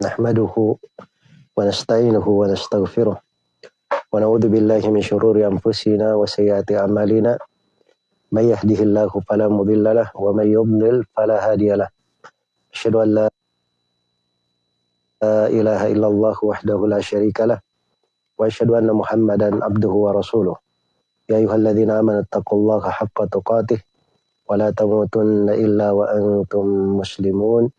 نحمده ونستعينه ونستغفره ونعوذ بالله من شرور أنفسنا وسيئات أعمالنا. من يهده الله فلا مضل له ومن يضلل فلا هادي له. أشهد أن لا إله إلا الله وحده لا شريك له وأشهد أن محمدا عبده ورسوله. يا أيها الذين آمنوا اتقوا الله حق تقاته ولا تموتن إلا وأنتم مسلمون.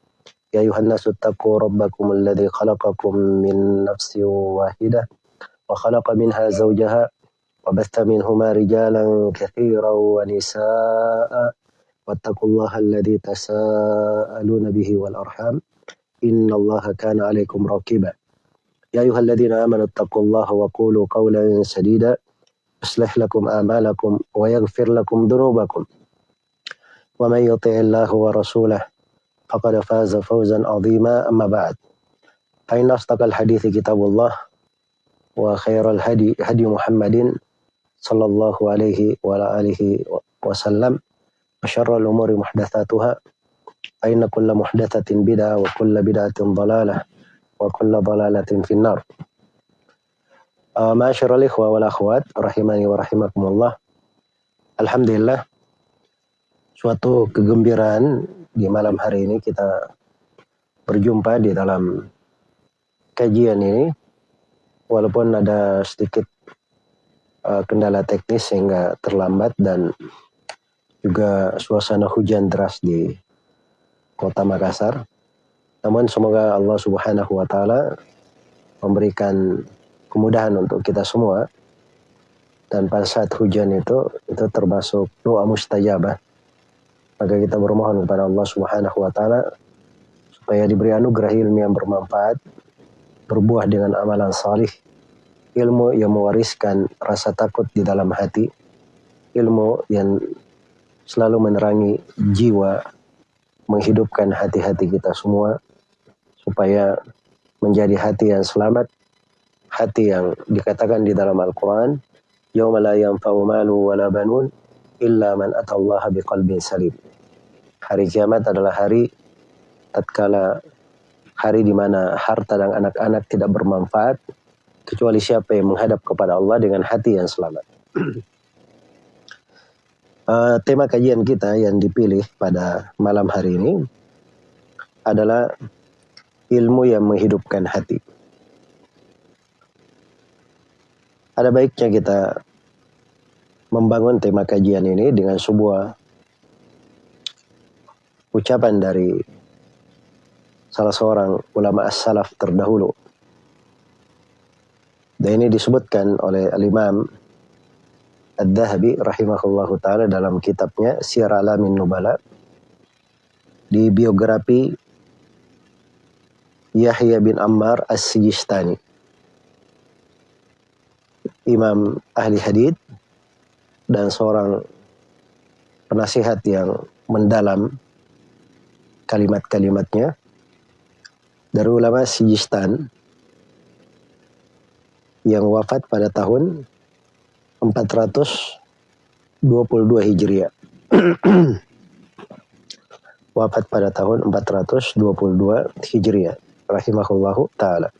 يا أيها الناس اتقوا ربكم الذي خلقكم من نفس واحدة وخلق منها زوجها وبث منهما رجالا كثيرا ونساء واتقوا الله الذي تساءلون به والأرحام إن الله كان عليكم رقيبا. يا أيها الذين آمنوا اتقوا الله وقولوا قولا سديدا يصلح لكم أعمالكم ويغفر لكم ذنوبكم ومن يطع الله ورسوله فقد فاز فوزا عظيما أما بعد فإن أصدق الحديث كتاب الله وخير الهدي هدي محمد صلى الله عليه وعلى آله وسلم وشر الأمور محدثاتها فإن كل محدثة بدعة وكل بدعة ضلالة وكل ضلالة في النار Uh, Masyarul ikhwa wal akhwat rahimani wa rahimakumullah. Alhamdulillah suatu kegembiraan di malam hari ini kita berjumpa di dalam kajian ini walaupun ada sedikit uh, kendala teknis sehingga terlambat dan juga suasana hujan deras di kota Makassar. Namun semoga Allah Subhanahu wa taala memberikan kemudahan untuk kita semua. Dan pada saat hujan itu itu termasuk doa mustajabah maka kita bermohon kepada Allah Subhanahu wa taala supaya diberi anugerah ilmu yang bermanfaat, berbuah dengan amalan salih, ilmu yang mewariskan rasa takut di dalam hati, ilmu yang selalu menerangi jiwa, menghidupkan hati-hati kita semua supaya menjadi hati yang selamat, hati yang dikatakan di dalam Al-Qur'an, "Yauma la yanfa'u malu wala banun illa man atallaha biqalbin salim." Hari kiamat adalah hari tatkala hari di mana harta dan anak-anak tidak bermanfaat kecuali siapa yang menghadap kepada Allah dengan hati yang selamat. uh, tema kajian kita yang dipilih pada malam hari ini adalah ilmu yang menghidupkan hati. Ada baiknya kita membangun tema kajian ini dengan sebuah ucapan dari salah seorang ulama as-salaf terdahulu. Dan ini disebutkan oleh al-imam Ad-Dahabi rahimahullahu ta'ala dalam kitabnya Syiar Alamin Nubala di biografi Yahya bin Ammar As-Sijistani. Imam ahli hadith dan seorang penasihat yang mendalam kalimat-kalimatnya dari ulama Sijistan yang wafat pada tahun 422 Hijriah. wafat pada tahun 422 Hijriah rahimahullahu taala.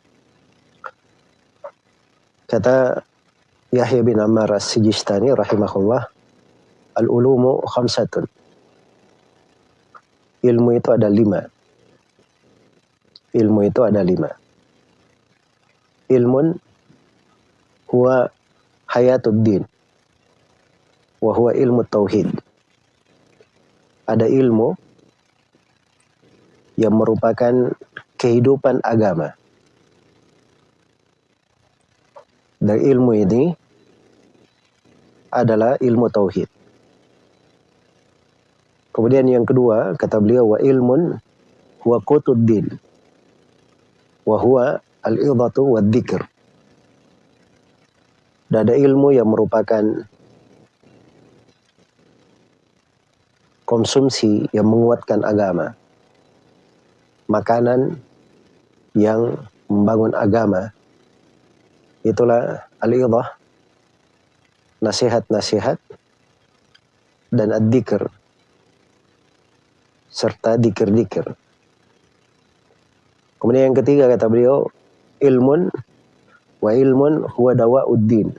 Kata Yahya bin Ammar As-Sijistani rahimahullah, al-ulumu khamsatun ilmu itu ada lima. Ilmu itu ada lima. Ilmun huwa hayatuddin. Wa huwa ilmu tauhid. Ada ilmu yang merupakan kehidupan agama. Dan ilmu ini adalah ilmu tauhid. Kemudian yang kedua, kata beliau, wa ilmun wa qutuddin. Wa huwa al-idhatu wa dzikr. Dan ada ilmu yang merupakan konsumsi yang menguatkan agama. Makanan yang membangun agama. Itulah al-idhah, nasihat-nasihat, dan ad-dzikr, serta dikir-dikir. Kemudian yang ketiga kata beliau, ilmun wa ilmun huwa dawa'uddin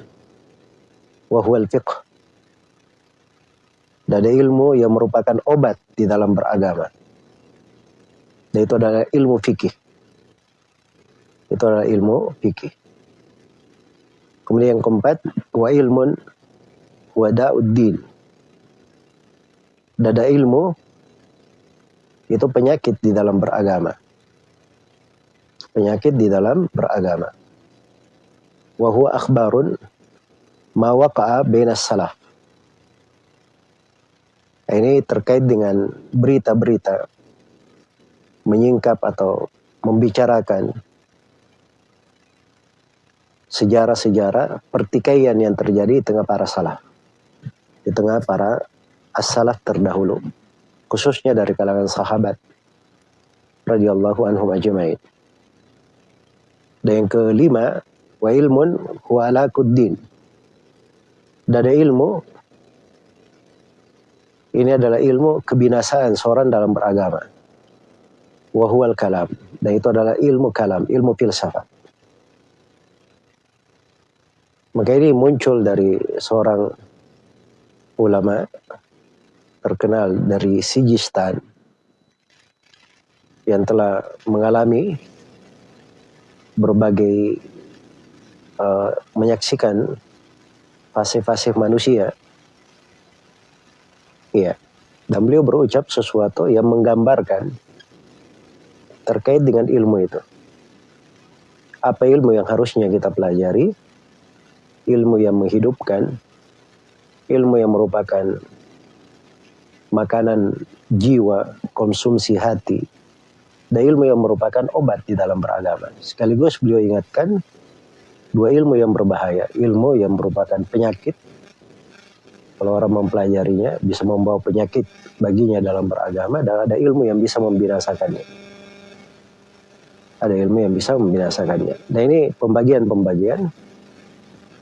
wa huwa al-fiqh. Dan ilmu yang merupakan obat di dalam beragama. Dan itu adalah ilmu fikih. Itu adalah ilmu fikih. Kemudian yang keempat, wa ilmun wa da'uddin. Dada ilmu itu penyakit di dalam beragama. Penyakit di dalam beragama. Wa huwa akhbarun waqa'a bainas salaf. Ini terkait dengan berita-berita menyingkap atau membicarakan sejarah-sejarah pertikaian yang terjadi di tengah para salaf. Di tengah para as-salaf terdahulu. Khususnya dari kalangan sahabat. radhiyallahu anhum ajma'in. Dan yang kelima, wa ilmun huwa alakuddin. Dan ada ilmu, ini adalah ilmu kebinasaan seorang dalam beragama. Wahual kalam. Dan itu adalah ilmu kalam, ilmu filsafat. Maka ini muncul dari seorang ulama terkenal dari Sijistan yang telah mengalami berbagai uh, menyaksikan fase-fase manusia. Iya. Dan beliau berucap sesuatu yang menggambarkan terkait dengan ilmu itu. Apa ilmu yang harusnya kita pelajari? ilmu yang menghidupkan, ilmu yang merupakan makanan jiwa, konsumsi hati, dan ilmu yang merupakan obat di dalam beragama. Sekaligus beliau ingatkan dua ilmu yang berbahaya, ilmu yang merupakan penyakit, kalau orang mempelajarinya bisa membawa penyakit baginya dalam beragama, dan ada ilmu yang bisa membinasakannya. Ada ilmu yang bisa membinasakannya. Dan ini pembagian-pembagian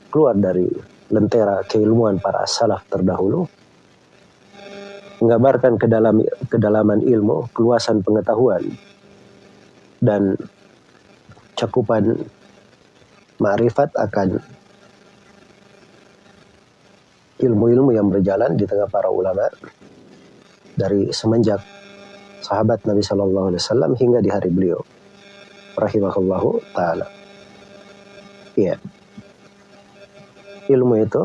keluar dari lentera keilmuan para salaf terdahulu menggambarkan ke dalam, kedalaman ilmu, keluasan pengetahuan dan cakupan ma'rifat akan ilmu-ilmu yang berjalan di tengah para ulama dari semenjak sahabat Nabi Shallallahu Alaihi Wasallam hingga di hari beliau, rahimahullahu taala. Iya. Ilmu itu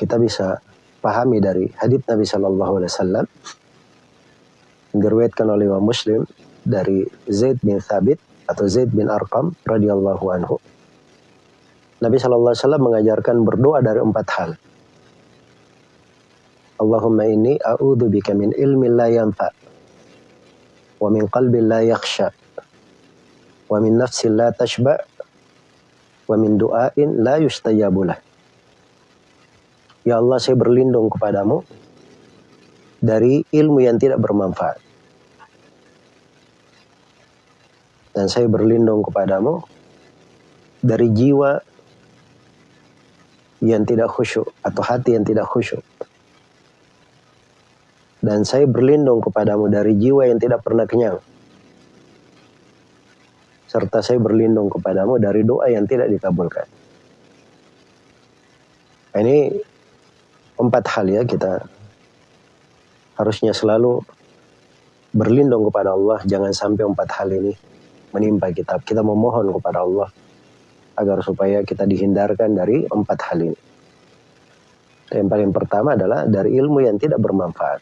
kita bisa pahami dari hadits Nabi Shallallahu Alaihi Wasallam diriwayatkan oleh Imam Muslim dari Zaid bin Thabit atau Zaid bin Arqam radhiyallahu anhu. Nabi Shallallahu Alaihi Wasallam mengajarkan berdoa dari empat hal. Allahumma inni a'udhu bika min ilmi la yanfa wa min qalbi la yakhsha wa min nafsi la tashba wa min du'ain la yustajabulah. Ya Allah saya berlindung kepadamu dari ilmu yang tidak bermanfaat. Dan saya berlindung kepadamu dari jiwa yang tidak khusyuk atau hati yang tidak khusyuk. Dan saya berlindung kepadamu dari jiwa yang tidak pernah kenyang serta saya berlindung kepadamu dari doa yang tidak dikabulkan. Ini empat hal ya kita harusnya selalu berlindung kepada Allah. Jangan sampai empat hal ini menimpa kita. Kita memohon kepada Allah agar supaya kita dihindarkan dari empat hal ini. Yang paling pertama adalah dari ilmu yang tidak bermanfaat.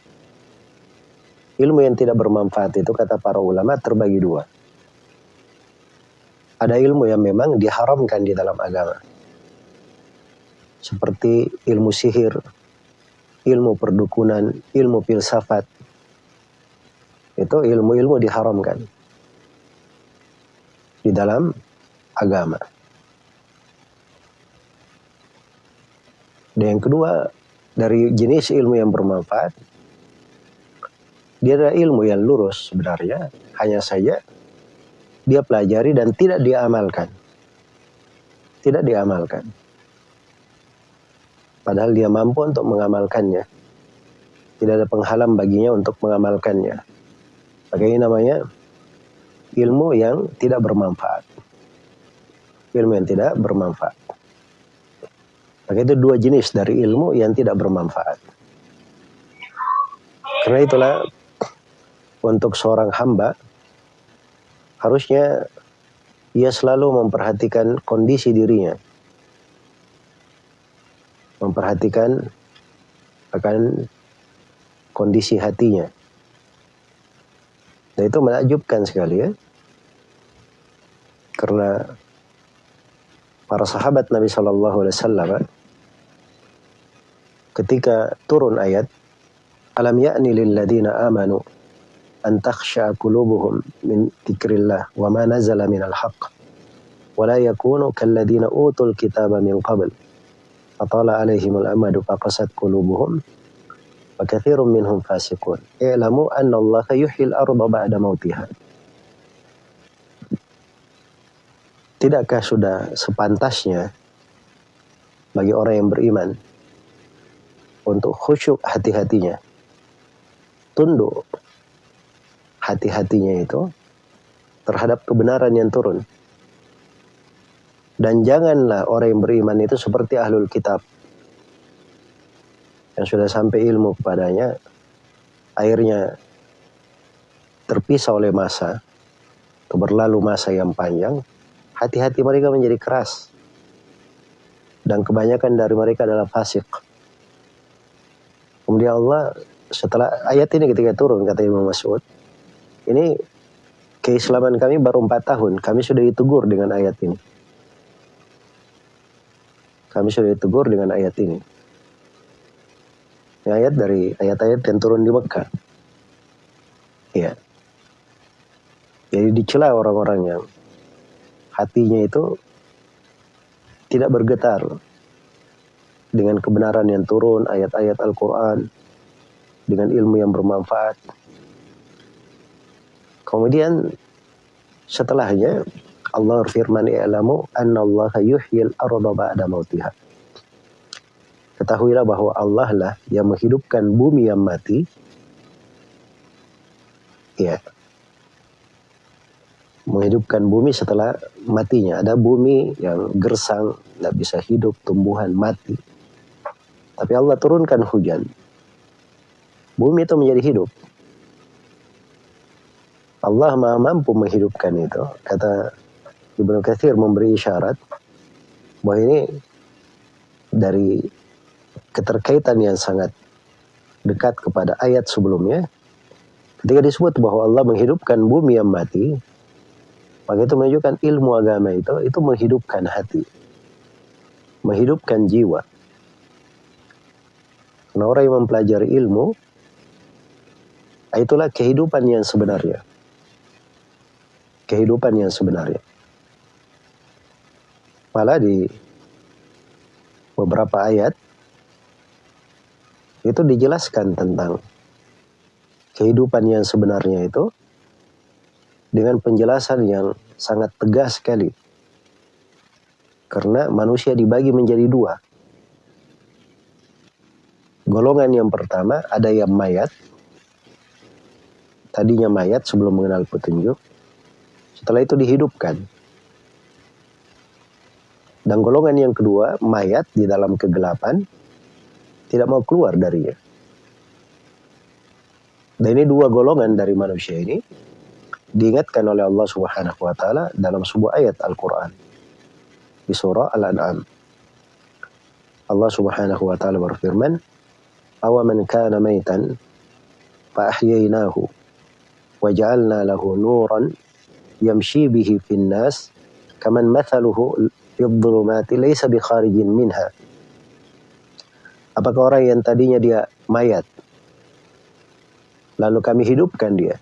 Ilmu yang tidak bermanfaat itu kata para ulama terbagi dua ada ilmu yang memang diharamkan di dalam agama. Seperti ilmu sihir, ilmu perdukunan, ilmu filsafat. Itu ilmu-ilmu diharamkan di dalam agama. Dan yang kedua, dari jenis ilmu yang bermanfaat, dia adalah ilmu yang lurus sebenarnya, hanya saja dia pelajari dan tidak diamalkan. Tidak diamalkan. Padahal dia mampu untuk mengamalkannya. Tidak ada penghalang baginya untuk mengamalkannya. Maka ini namanya ilmu yang tidak bermanfaat. Ilmu yang tidak bermanfaat. Maka itu dua jenis dari ilmu yang tidak bermanfaat. Karena itulah untuk seorang hamba harusnya ia selalu memperhatikan kondisi dirinya. Memperhatikan akan kondisi hatinya. Dan itu menakjubkan sekali ya. Karena para sahabat Nabi Shallallahu Alaihi Wasallam ketika turun ayat alam lil ladina amanu an takhsha qulubuhum min dzikrillah wa ma nazala minal haqq wa la yakunu kal ladina utul kitaba min qabl fatala alaihimul amadu faqasat qulubuhum wa katsirun minhum fasiqun i'lamu anna Allah yuhyil arda ba'da mautiha Tidakkah sudah sepantasnya bagi orang yang beriman untuk khusyuk hati-hatinya, tunduk hati-hatinya itu terhadap kebenaran yang turun. Dan janganlah orang yang beriman itu seperti ahlul kitab yang sudah sampai ilmu kepadanya, akhirnya terpisah oleh masa, berlalu masa yang panjang, hati-hati mereka menjadi keras. Dan kebanyakan dari mereka adalah fasik. Kemudian Allah setelah ayat ini ketika turun kata Imam Mas'ud, ini keislaman kami baru empat tahun, kami sudah ditegur dengan ayat ini. Kami sudah ditegur dengan ayat ini. Ini ayat dari ayat-ayat yang turun di Mekah. Ya. Jadi dicela orang-orang yang hatinya itu tidak bergetar dengan kebenaran yang turun, ayat-ayat Al-Quran, dengan ilmu yang bermanfaat. Kemudian setelahnya Allah berfirman i'lamu annallaha yuhyil arda ba'da mautiha. Ketahuilah bahwa Allah lah yang menghidupkan bumi yang mati. Ya, menghidupkan bumi setelah matinya. Ada bumi yang gersang, tidak bisa hidup, tumbuhan mati. Tapi Allah turunkan hujan. Bumi itu menjadi hidup. Allah maha mampu menghidupkan itu. Kata Ibnu Katsir memberi isyarat bahwa ini dari keterkaitan yang sangat dekat kepada ayat sebelumnya. Ketika disebut bahwa Allah menghidupkan bumi yang mati, maka itu menunjukkan ilmu agama itu, itu menghidupkan hati. Menghidupkan jiwa. Karena orang yang mempelajari ilmu, itulah kehidupan yang sebenarnya. Kehidupan yang sebenarnya. Malah di beberapa ayat, itu dijelaskan tentang kehidupan yang sebenarnya itu dengan penjelasan yang sangat tegas sekali. Karena manusia dibagi menjadi dua. Golongan yang pertama ada yang mayat. Tadinya mayat sebelum mengenal petunjuk. Setelah itu dihidupkan. Dan golongan yang kedua, mayat di dalam kegelapan, tidak mau keluar darinya. Dan ini dua golongan dari manusia ini diingatkan oleh Allah Subhanahu wa taala dalam sebuah ayat Al-Qur'an di surah Al-An'am. Allah Subhanahu wa taala berfirman, "Aw man kana maitan fa ahyaynahu wa ja'alna lahu nuran yamshi bihi fin nas kaman mathaluhu fi dhulumati laysa bi kharijin minha." Apakah orang yang tadinya dia mayat lalu kami hidupkan dia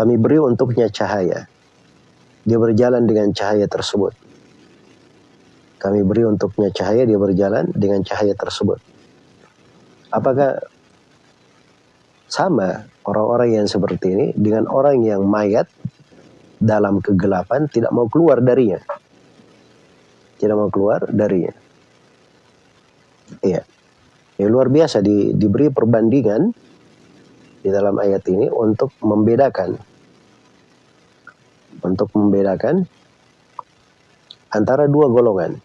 kami beri untuknya cahaya. Dia berjalan dengan cahaya tersebut. Kami beri untuknya cahaya, dia berjalan dengan cahaya tersebut. Apakah sama orang-orang yang seperti ini dengan orang yang mayat dalam kegelapan tidak mau keluar darinya? Tidak mau keluar darinya. Iya. Ya, luar biasa di, diberi perbandingan di dalam ayat ini untuk membedakan untuk membedakan antara dua golongan.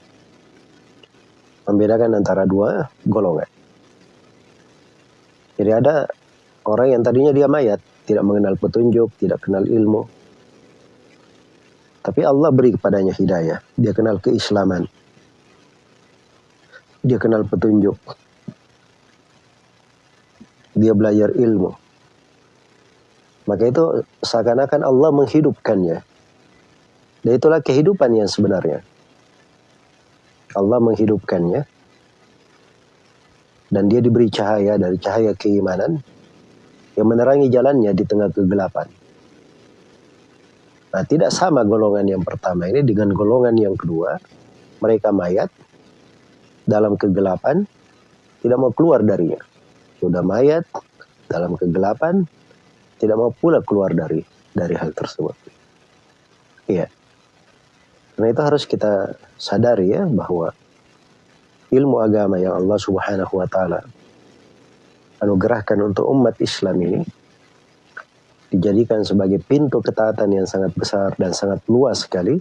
Membedakan antara dua golongan. Jadi ada orang yang tadinya dia mayat, tidak mengenal petunjuk, tidak kenal ilmu. Tapi Allah beri kepadanya hidayah. Dia kenal keislaman. Dia kenal petunjuk. Dia belajar ilmu. Maka itu seakan-akan Allah menghidupkannya. Dan itulah kehidupan yang sebenarnya. Allah menghidupkannya. Dan dia diberi cahaya dari cahaya keimanan yang menerangi jalannya di tengah kegelapan. Nah, tidak sama golongan yang pertama ini dengan golongan yang kedua. Mereka mayat dalam kegelapan, tidak mau keluar darinya. Sudah mayat dalam kegelapan, tidak mau pula keluar dari dari hal tersebut. Iya. Karena itu harus kita sadari ya bahwa ilmu agama yang Allah Subhanahu wa taala anugerahkan untuk umat Islam ini dijadikan sebagai pintu ketaatan yang sangat besar dan sangat luas sekali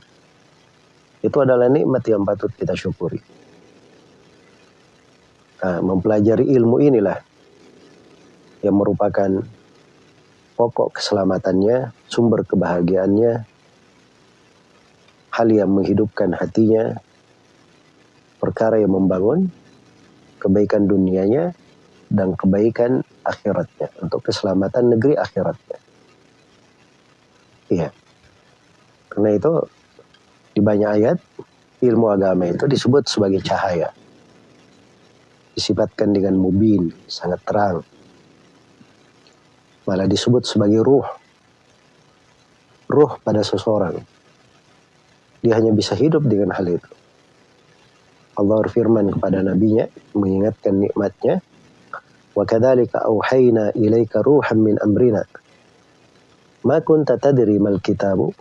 itu adalah nikmat yang patut kita syukuri. Nah, mempelajari ilmu inilah yang merupakan pokok keselamatannya, sumber kebahagiaannya, hal yang menghidupkan hatinya, perkara yang membangun kebaikan dunianya dan kebaikan akhiratnya untuk keselamatan negeri akhiratnya. Iya. Karena itu di banyak ayat ilmu agama itu disebut sebagai cahaya. Disifatkan dengan mubin, sangat terang malah disebut sebagai ruh. Ruh pada seseorang. Dia hanya bisa hidup dengan hal itu. Allah berfirman kepada nabinya mengingatkan nikmatnya wa kadzalika auhayna ilaika ruhan min ma kunta tadri mal kitabu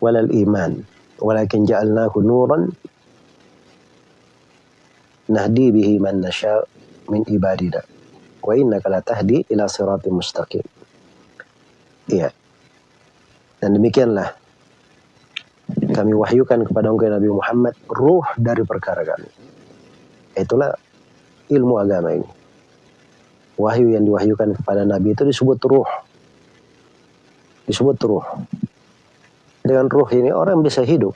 walal iman walakin ja'alnahu nuran nahdi bihi man nasha min ibadina wa innaka latahdi ila siratim mustaqim. Iya. Dan demikianlah kami wahyukan kepada engkau Nabi Muhammad ruh dari perkara kami. Itulah ilmu agama ini. Wahyu yang diwahyukan kepada Nabi itu disebut ruh. Disebut ruh. Dengan ruh ini orang bisa hidup.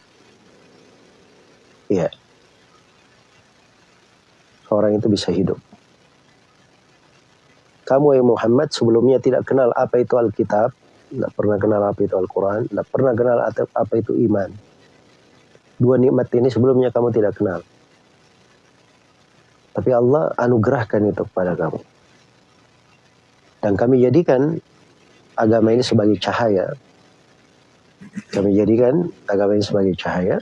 Iya. Orang itu bisa hidup. Kamu yang Muhammad sebelumnya tidak kenal apa itu Alkitab, tidak pernah kenal apa itu Al-Quran, tidak pernah kenal apa itu iman. Dua nikmat ini sebelumnya kamu tidak kenal. Tapi Allah anugerahkan itu kepada kamu. Dan kami jadikan agama ini sebagai cahaya. Kami jadikan agama ini sebagai cahaya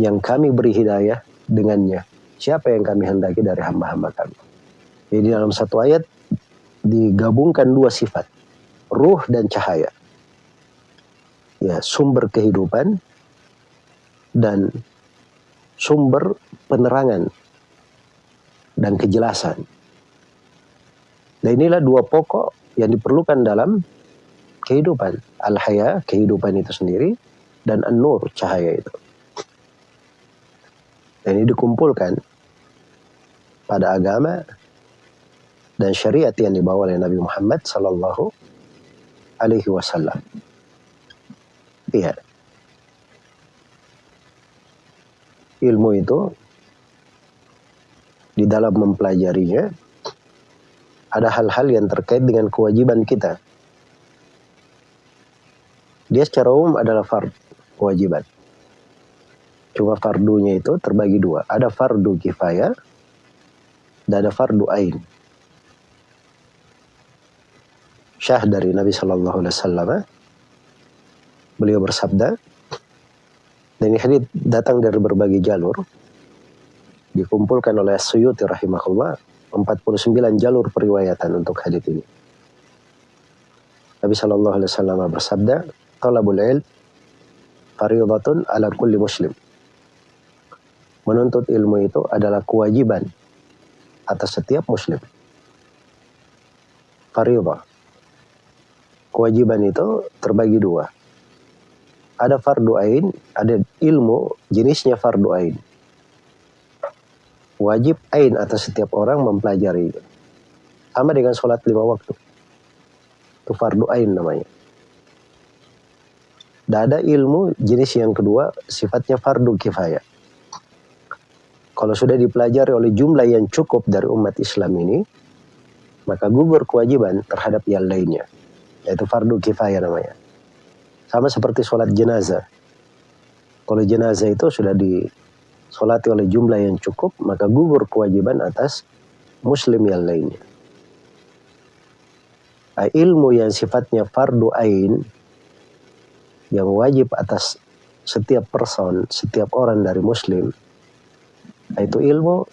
yang kami beri hidayah dengannya. Siapa yang kami hendaki dari hamba-hamba kami. Jadi dalam satu ayat digabungkan dua sifat, ruh dan cahaya. Ya, sumber kehidupan dan sumber penerangan dan kejelasan. Dan inilah dua pokok yang diperlukan dalam kehidupan. Al-haya, kehidupan itu sendiri, dan an-nur, cahaya itu. Dan ini dikumpulkan pada agama dan syariat yang dibawa oleh Nabi Muhammad sallallahu alaihi wasallam. Iya. Ilmu itu di dalam mempelajarinya ada hal-hal yang terkait dengan kewajiban kita. Dia secara umum adalah fard, kewajiban. Cuma fardunya itu terbagi dua. Ada fardu kifayah dan ada fardu ain syah dari Nabi Shallallahu Alaihi Wasallam. Beliau bersabda, dan ini hadis datang dari berbagai jalur, dikumpulkan oleh Suyuti rahimahullah, 49 jalur periwayatan untuk hadis ini. Nabi Shallallahu Alaihi Wasallam bersabda, "Talabul ilm faridatun ala kulli muslim." Menuntut ilmu itu adalah kewajiban atas setiap muslim. Faridah kewajiban itu terbagi dua. Ada fardu ain, ada ilmu jenisnya fardu ain. Wajib ain atas setiap orang mempelajari. Sama dengan sholat lima waktu. Itu fardu ain namanya. Dan ada ilmu jenis yang kedua sifatnya fardu kifayah. Kalau sudah dipelajari oleh jumlah yang cukup dari umat Islam ini, maka gugur kewajiban terhadap yang lainnya. Yaitu fardu kifayah namanya. Sama seperti sholat jenazah. Kalau jenazah itu sudah disolati oleh jumlah yang cukup, maka gugur kewajiban atas muslim yang lainnya. Ilmu yang sifatnya fardu ain yang wajib atas setiap person, setiap orang dari muslim, yaitu ilmu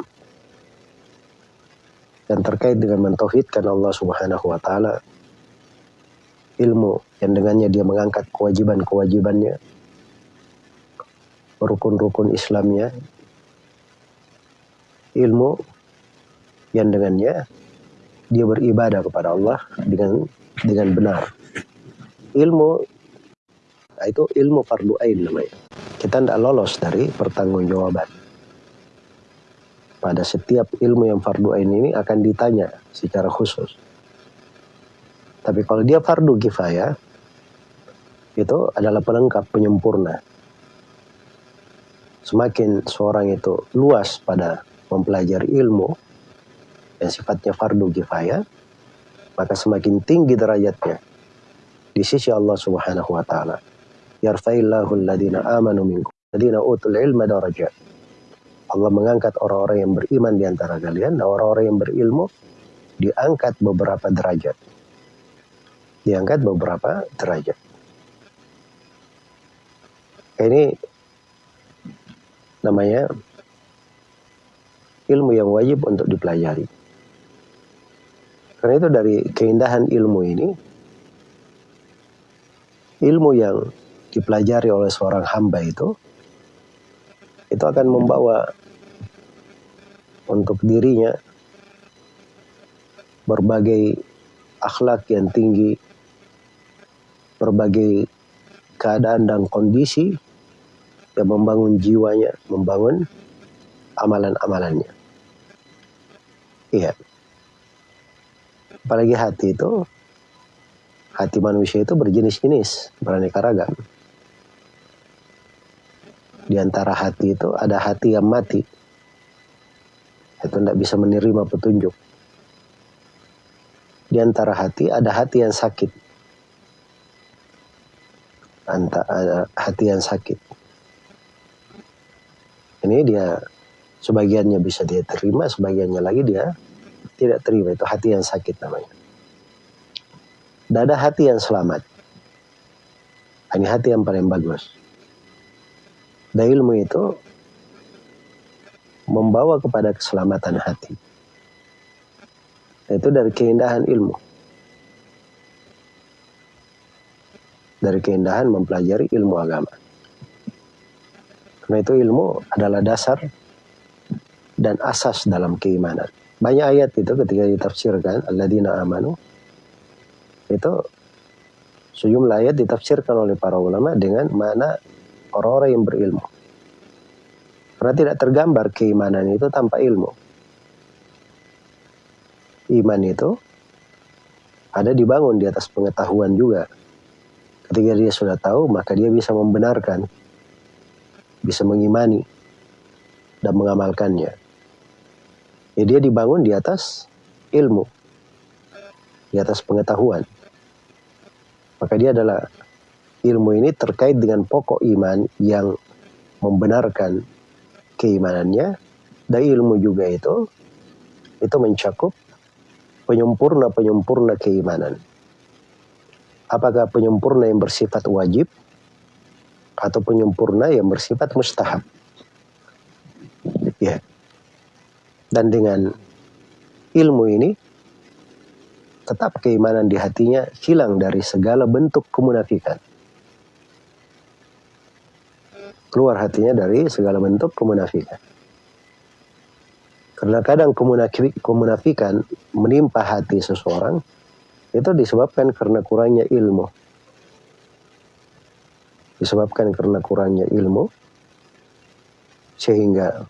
yang terkait dengan mentauhidkan Allah Subhanahu wa taala. Ilmu yang dengannya dia mengangkat kewajiban-kewajibannya, rukun-rukun Islamnya. Ilmu yang dengannya dia beribadah kepada Allah dengan dengan benar. Ilmu Nah, itu ilmu fardu ain namanya. Kita tidak lolos dari pertanggungjawaban. Pada setiap ilmu yang fardu ain ini akan ditanya secara khusus. Tapi kalau dia fardu kifayah, itu adalah pelengkap penyempurna. Semakin seorang itu luas pada mempelajari ilmu yang sifatnya fardu kifayah, maka semakin tinggi derajatnya di sisi Allah Subhanahu wa taala yarfa'illahu alladhina amanu minkum alladhina utul ilma darajat. Allah mengangkat orang-orang yang beriman di antara kalian dan orang-orang yang berilmu diangkat beberapa derajat. Diangkat beberapa derajat. Ini namanya ilmu yang wajib untuk dipelajari. Karena itu dari keindahan ilmu ini, ilmu yang dipelajari oleh seorang hamba itu itu akan membawa untuk dirinya berbagai akhlak yang tinggi, berbagai keadaan dan kondisi yang membangun jiwanya, membangun amalan-amalannya. Iya. Apalagi hati itu, hati manusia itu berjenis-jenis, beraneka ragam di antara hati itu ada hati yang mati. Itu tidak bisa menerima petunjuk. Di antara hati ada hati yang sakit. Antara hati yang sakit. Ini dia sebagiannya bisa dia terima, sebagiannya lagi dia tidak terima. Itu hati yang sakit namanya. Dan ada hati yang selamat. Ini hati yang paling bagus. Dan ilmu itu membawa kepada keselamatan hati. Itu dari keindahan ilmu. Dari keindahan mempelajari ilmu agama. Karena itu ilmu adalah dasar dan asas dalam keimanan. Banyak ayat itu ketika ditafsirkan, Alladzina amanu, itu sejumlah ayat ditafsirkan oleh para ulama dengan mana orang-orang yang berilmu. Karena tidak tergambar keimanan itu tanpa ilmu. Iman itu ada dibangun di atas pengetahuan juga. Ketika dia sudah tahu, maka dia bisa membenarkan, bisa mengimani, dan mengamalkannya. Ya, dia dibangun di atas ilmu, di atas pengetahuan. Maka dia adalah ilmu ini terkait dengan pokok iman yang membenarkan keimanannya dan ilmu juga itu itu mencakup penyempurna-penyempurna keimanan. Apakah penyempurna yang bersifat wajib atau penyempurna yang bersifat mustahab? Ya. Dan dengan ilmu ini tetap keimanan di hatinya hilang dari segala bentuk kemunafikan keluar hatinya dari segala bentuk kemunafikan. Karena kadang kemunafikan menimpa hati seseorang itu disebabkan karena kurangnya ilmu. Disebabkan karena kurangnya ilmu sehingga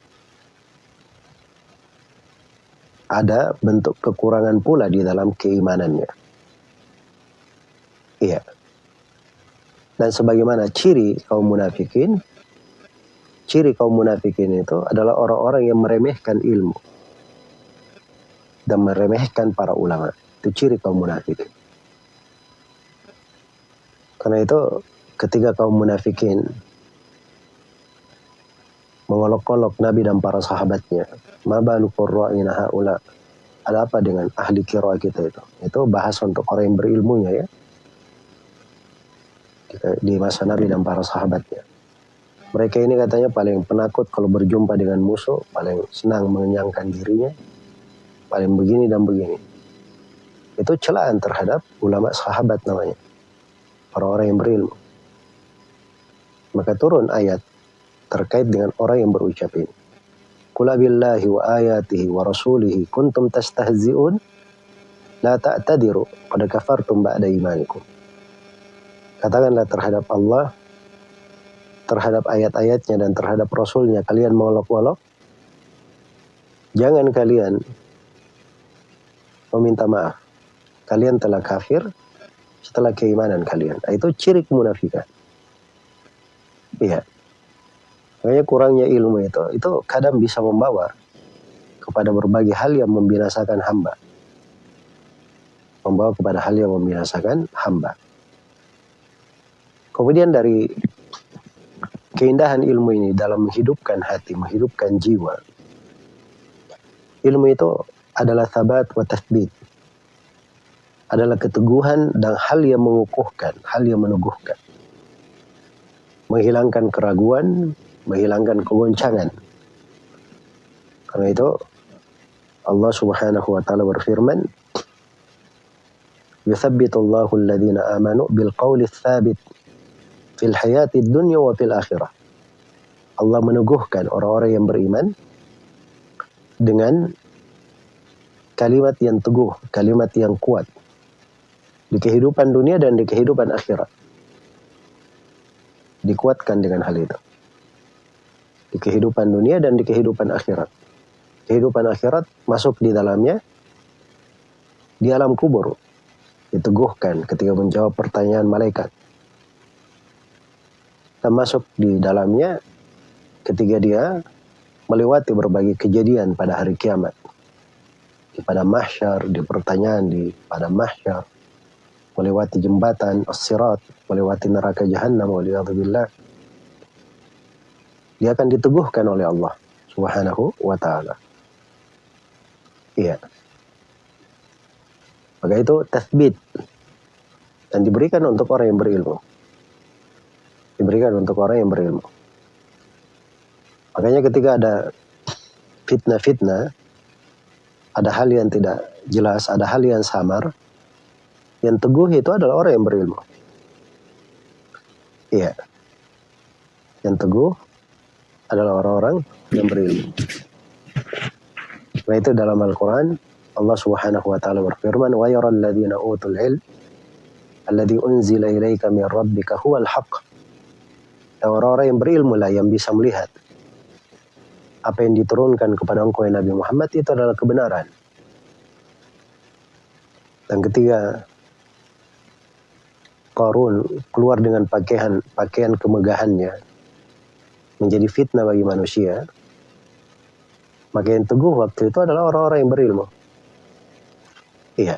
ada bentuk kekurangan pula di dalam keimanannya. Iya. Dan sebagaimana ciri kaum munafikin, ciri kaum munafikin itu adalah orang-orang yang meremehkan ilmu dan meremehkan para ulama. Itu ciri kaum munafikin. Karena itu ketika kaum munafikin mengolok-olok Nabi dan para sahabatnya, mabalu qurra'ina haula. Ada apa dengan ahli kira kita itu? Itu bahas untuk orang yang berilmunya ya. Di masa Nabi dan para sahabatnya. Mereka ini katanya paling penakut kalau berjumpa dengan musuh, paling senang mengenyangkan dirinya, paling begini dan begini. Itu celaan terhadap ulama sahabat namanya. Orang-orang yang berilmu. Maka turun ayat terkait dengan orang yang berucap ini. Kula billahi wa ayatihi wa rasulihi kuntum tastahzi'un la ta'tadiru qad kafartum ba'da imanikum. Katakanlah terhadap Allah, terhadap ayat-ayatnya dan terhadap Rasulnya kalian mengolok-olok. Jangan kalian meminta maaf kalian telah kafir setelah keimanan kalian. Itu ciri kemunafikan. Iya. Makanya kurangnya ilmu itu, itu kadang bisa membawa kepada berbagai hal yang membinasakan hamba. Membawa kepada hal yang membinasakan hamba. Kemudian dari keindahan ilmu ini dalam menghidupkan hati, menghidupkan jiwa. Ilmu itu adalah sabat wa tathbit adalah keteguhan dan hal yang mengukuhkan, hal yang meneguhkan. Menghilangkan keraguan, menghilangkan kegoncangan. Karena itu Allah Subhanahu wa taala berfirman, "Yuthabbitu Allahu alladhina amanu bil qawli tsabit fil hayati dunya wa fil akhirah." Allah meneguhkan orang-orang yang beriman dengan kalimat yang teguh, kalimat yang kuat di kehidupan dunia dan di kehidupan akhirat. Dikuatkan dengan hal itu. Di kehidupan dunia dan di kehidupan akhirat. Kehidupan akhirat masuk di dalamnya di alam kubur. Diteguhkan ketika menjawab pertanyaan malaikat. Dan masuk di dalamnya ketika dia melewati berbagai kejadian pada hari kiamat. Di pada mahsyar, di pertanyaan di pada mahsyar, melewati jembatan as-sirat, melewati neraka jahanam waliyadzubillah. Dia akan diteguhkan oleh Allah Subhanahu wa taala. Iya. Maka itu tathbit dan diberikan untuk orang yang berilmu. Diberikan untuk orang yang berilmu. Makanya ketika ada fitnah-fitnah, ada hal yang tidak jelas, ada hal yang samar, yang teguh itu adalah orang yang berilmu. Iya. Yang teguh adalah orang-orang yang berilmu. Nah itu dalam Al-Quran Allah subhanahu wa ta'ala berfirman wa yara alladhina utul ilm alladhi unzila ilaika min rabbika huwal haq dan orang-orang yang berilmu lah yang bisa melihat apa yang diturunkan kepada engkau Nabi Muhammad itu adalah kebenaran dan ketika Qarun keluar dengan pakaian pakaian kemegahannya menjadi fitnah bagi manusia, maka yang teguh waktu itu adalah orang-orang yang berilmu. Iya.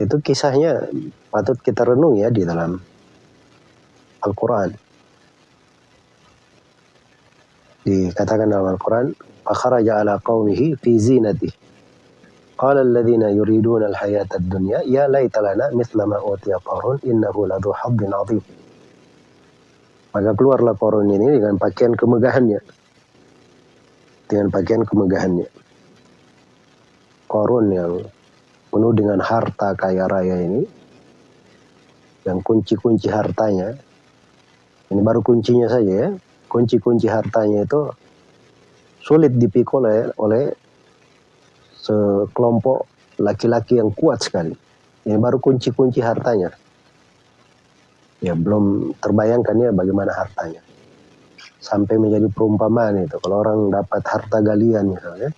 Itu kisahnya patut kita renung ya di dalam Al-Quran. Dikatakan dalam Al-Quran, فَخَرَجَ عَلَى قَوْمِهِ فِي زِينَتِهِ Qala alladhina yuriduna al-hayata ad-dunya ya laita lana mithla ma utiya Qarun innahu. Maka keluarlah Qarun ini dengan pakaian kemegahannya. Dengan pakaian kemegahannya. Qarun yang penuh dengan harta kaya raya ini yang kunci-kunci hartanya ini baru kuncinya saja ya kunci-kunci hartanya itu sulit dipikul oleh, oleh sekelompok laki-laki yang kuat sekali. Ini baru kunci-kunci hartanya. Ya belum terbayangkan ya bagaimana hartanya. Sampai menjadi perumpamaan itu. Kalau orang dapat harta galian misalnya,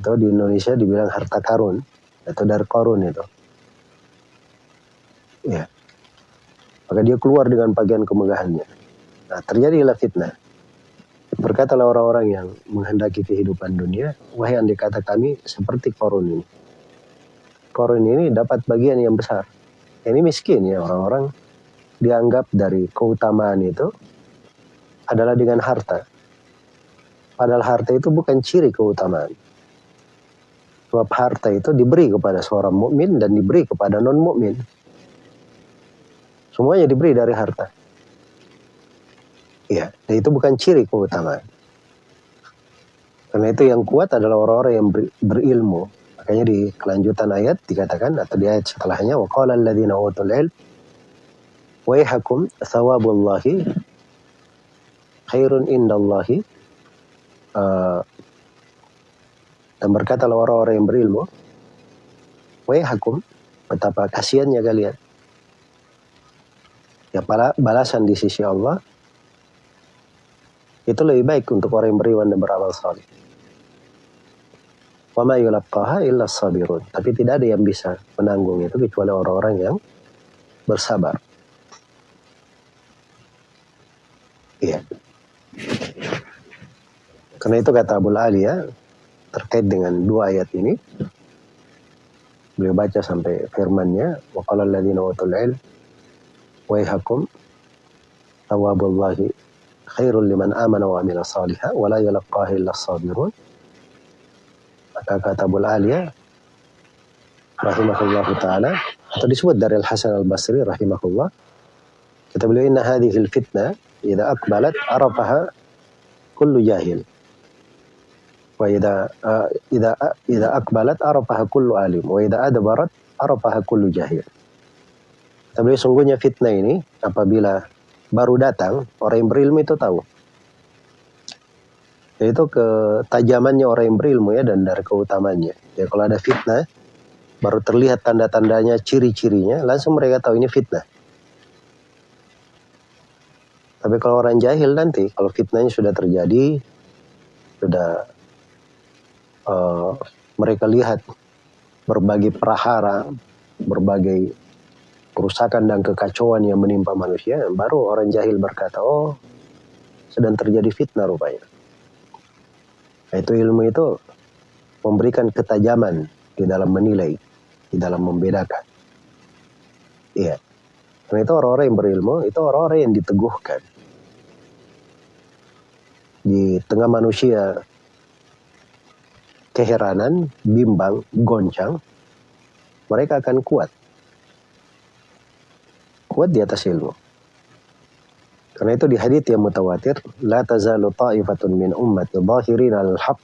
itu di Indonesia dibilang harta karun atau dari korun itu. Ya. Maka dia keluar dengan bagian kemegahannya. Nah, terjadilah fitnah. Berkatalah orang-orang yang menghendaki kehidupan dunia, wahai andai kata kami seperti korun ini. Korun ini dapat bagian yang besar. Ini miskin ya orang-orang dianggap dari keutamaan itu adalah dengan harta. Padahal harta itu bukan ciri keutamaan. Sebab harta itu diberi kepada seorang mukmin dan diberi kepada non mukmin. Semuanya diberi dari harta. Ya, dan itu bukan ciri keutamaan. Karena itu yang kuat adalah orang-orang yang ber, berilmu. Makanya di kelanjutan ayat dikatakan atau di ayat setelahnya wa qala alladziina utul ilm waihakum thawabullahi khairun indallahi uh, dan berkatalah orang-orang yang berilmu waihakum betapa kasihannya kalian ya balasan di sisi Allah itu lebih baik untuk orang yang beriman dan beramal saleh. Wa ma yulaqqaha illa sabirun. Tapi tidak ada yang bisa menanggung itu kecuali orang-orang yang bersabar. Iya. Karena itu kata Abu Ali ya, terkait dengan dua ayat ini, beliau baca sampai firmannya, wa qala alladziina utul ilm waihakum tawabullahi khairul liman amana wa amila la yalaqaha illa sabirun. Maka kata Abu Aliyah rahimahullah taala atau disebut dari Al Hasan Al Basri rahimahullah kata beliau inna hadhihi al fitnah idza aqbalat arafaha kullu jahil. Wa idza idza idza aqbalat arafaha kullu alim. Wa idza adbarat arafaha kullu jahil. Tapi sungguhnya fitnah ini apabila baru datang, orang yang berilmu itu tahu. Itu ketajamannya orang yang berilmu ya dan dari keutamannya. Ya kalau ada fitnah, baru terlihat tanda-tandanya, ciri-cirinya, langsung mereka tahu ini fitnah. Tapi kalau orang jahil nanti, kalau fitnahnya sudah terjadi, sudah uh, mereka lihat berbagai prahara, berbagai kerusakan dan kekacauan yang menimpa manusia, baru orang jahil berkata, oh sedang terjadi fitnah rupanya. Nah, itu ilmu itu memberikan ketajaman di dalam menilai, di dalam membedakan. Iya. Karena itu orang-orang yang berilmu, itu orang-orang yang diteguhkan. Di tengah manusia keheranan, bimbang, goncang, mereka akan kuat kuat di atas ilmu. Karena itu di hadits yang mutawatir, la tazalu ta'ifatun min ummati zahirin al-haq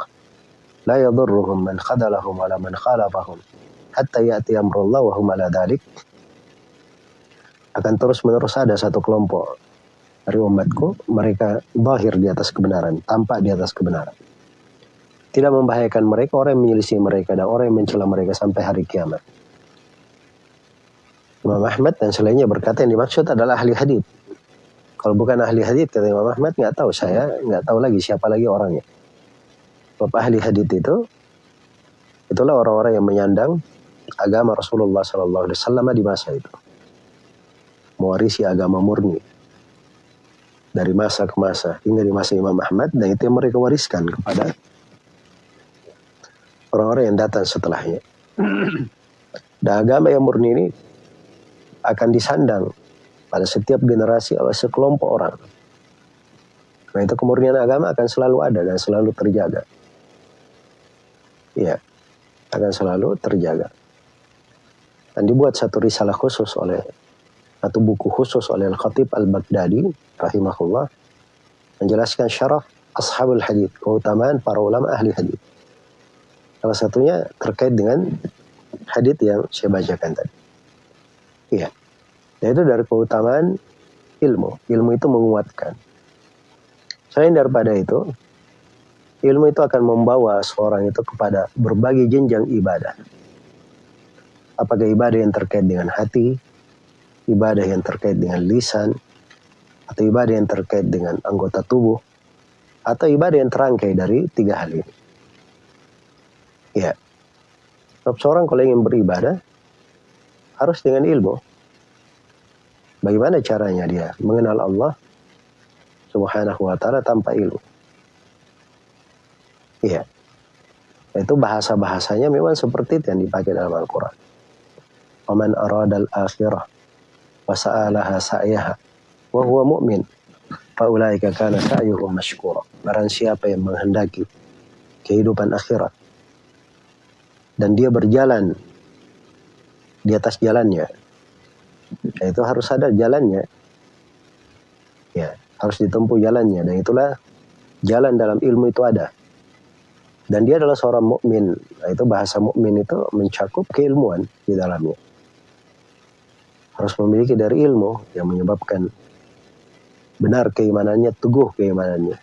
la yadurruhum man khadalahum wala man khalafahum hatta ya'ti amrullah wa hum ala dhalik. Akan terus menerus ada satu kelompok dari umatku, mereka bahir di atas kebenaran, tampak di atas kebenaran. Tidak membahayakan mereka, orang yang menyelisih mereka dan orang yang mencela mereka sampai hari kiamat. Imam Ahmad dan selainnya berkata yang dimaksud adalah ahli hadith. Kalau bukan ahli hadith kata Imam Ahmad nggak tahu saya nggak tahu lagi siapa lagi orangnya. Bapak ahli hadith itu itulah orang-orang yang menyandang agama Rasulullah Wasallam di masa itu, mewarisi agama murni dari masa ke masa hingga di masa Imam Ahmad dan itu yang mereka wariskan kepada orang-orang yang datang setelahnya. Dan agama yang murni ini akan disandang pada setiap generasi oleh sekelompok orang. Karena itu kemurnian agama akan selalu ada dan selalu terjaga. Ya, akan selalu terjaga. Dan dibuat satu risalah khusus oleh satu buku khusus oleh Al-Khatib Al-Baghdadi rahimahullah menjelaskan syaraf ashabul hadith, keutamaan para ulama ahli hadith. Salah satunya terkait dengan hadith yang saya bacakan tadi. Iya. Yaitu dari keutamaan ilmu. Ilmu itu menguatkan. Selain daripada itu, ilmu itu akan membawa seorang itu kepada berbagai jenjang ibadah. Apakah ibadah yang terkait dengan hati, ibadah yang terkait dengan lisan, atau ibadah yang terkait dengan anggota tubuh, atau ibadah yang terangkai dari tiga hal ini. Ya, seorang kalau ingin beribadah, harus dengan ilmu. Bagaimana caranya dia mengenal Allah subhanahu wa ta'ala tanpa ilmu. Iya. Itu bahasa-bahasanya memang seperti itu yang dipakai dalam Al-Quran. Waman aradal akhirah wa sa'alaha sa'yaha wa huwa mu'min faulaika kana sa'yuhum mashkura. Barang siapa yang menghendaki kehidupan akhirat dan dia berjalan di atas jalannya, ya itu harus ada jalannya. Ya, harus ditempuh jalannya dan itulah jalan dalam ilmu itu ada. Dan dia adalah seorang mukmin. Nah, itu bahasa mukmin itu mencakup keilmuan di dalamnya. Harus memiliki dari ilmu yang menyebabkan benar keimanannya, teguh keimanannya.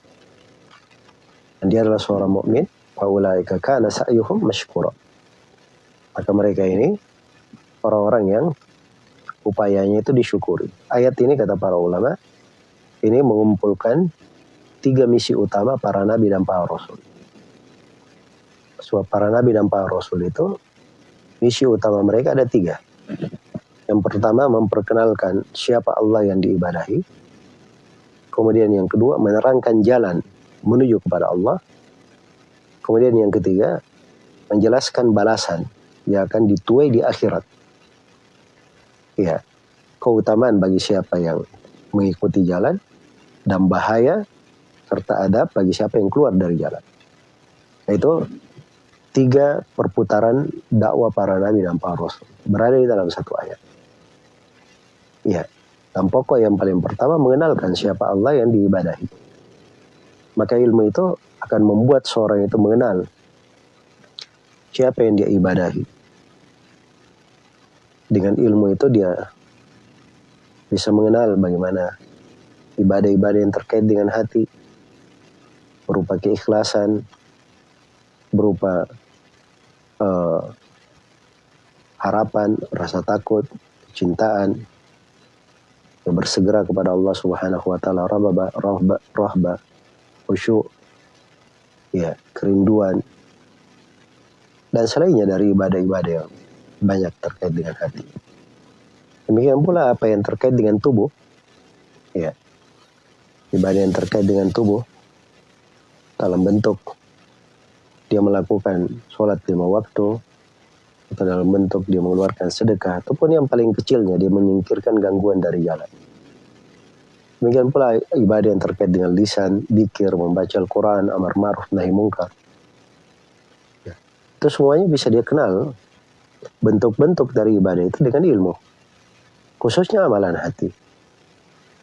Dan dia adalah seorang mukmin. Faulaika kana sa'yuhum mashkura. Maka mereka ini orang-orang yang upayanya itu disyukuri. Ayat ini kata para ulama, ini mengumpulkan tiga misi utama para nabi dan para rasul. Sebab para nabi dan para rasul itu misi utama mereka ada tiga. Yang pertama memperkenalkan siapa Allah yang diibadahi. Kemudian yang kedua menerangkan jalan menuju kepada Allah. Kemudian yang ketiga menjelaskan balasan yang akan dituai di akhirat. Ya, keutamaan bagi siapa yang mengikuti jalan dan bahaya serta adab bagi siapa yang keluar dari jalan. Itu tiga perputaran dakwah para nabi dan para rasul berada di dalam satu ayat. Ya, dan pokok yang paling pertama mengenalkan siapa Allah yang diibadahi. Maka ilmu itu akan membuat seorang itu mengenal siapa yang dia ibadahi. Dengan ilmu itu dia bisa mengenal bagaimana ibadah-ibadah yang terkait dengan hati berupa keikhlasan, berupa uh, harapan, rasa takut, cintaan, yang bersegera kepada Allah Subhanahu wa taala, rahba, rahba, rahba, khusyuk, ya, kerinduan, dan selainnya dari ibadah-ibadah yang banyak terkait dengan hati. Demikian pula apa yang terkait dengan tubuh, ya, ibadah yang terkait dengan tubuh dalam bentuk dia melakukan sholat lima waktu atau dalam bentuk dia mengeluarkan sedekah ataupun yang paling kecilnya dia menyingkirkan gangguan dari jalan. Demikian pula ibadah yang terkait dengan lisan, dikir, membaca Al-Quran, amar ma'ruf, nahi mungkar. Itu semuanya bisa dia kenal bentuk-bentuk dari ibadah itu dengan ilmu. Khususnya amalan hati.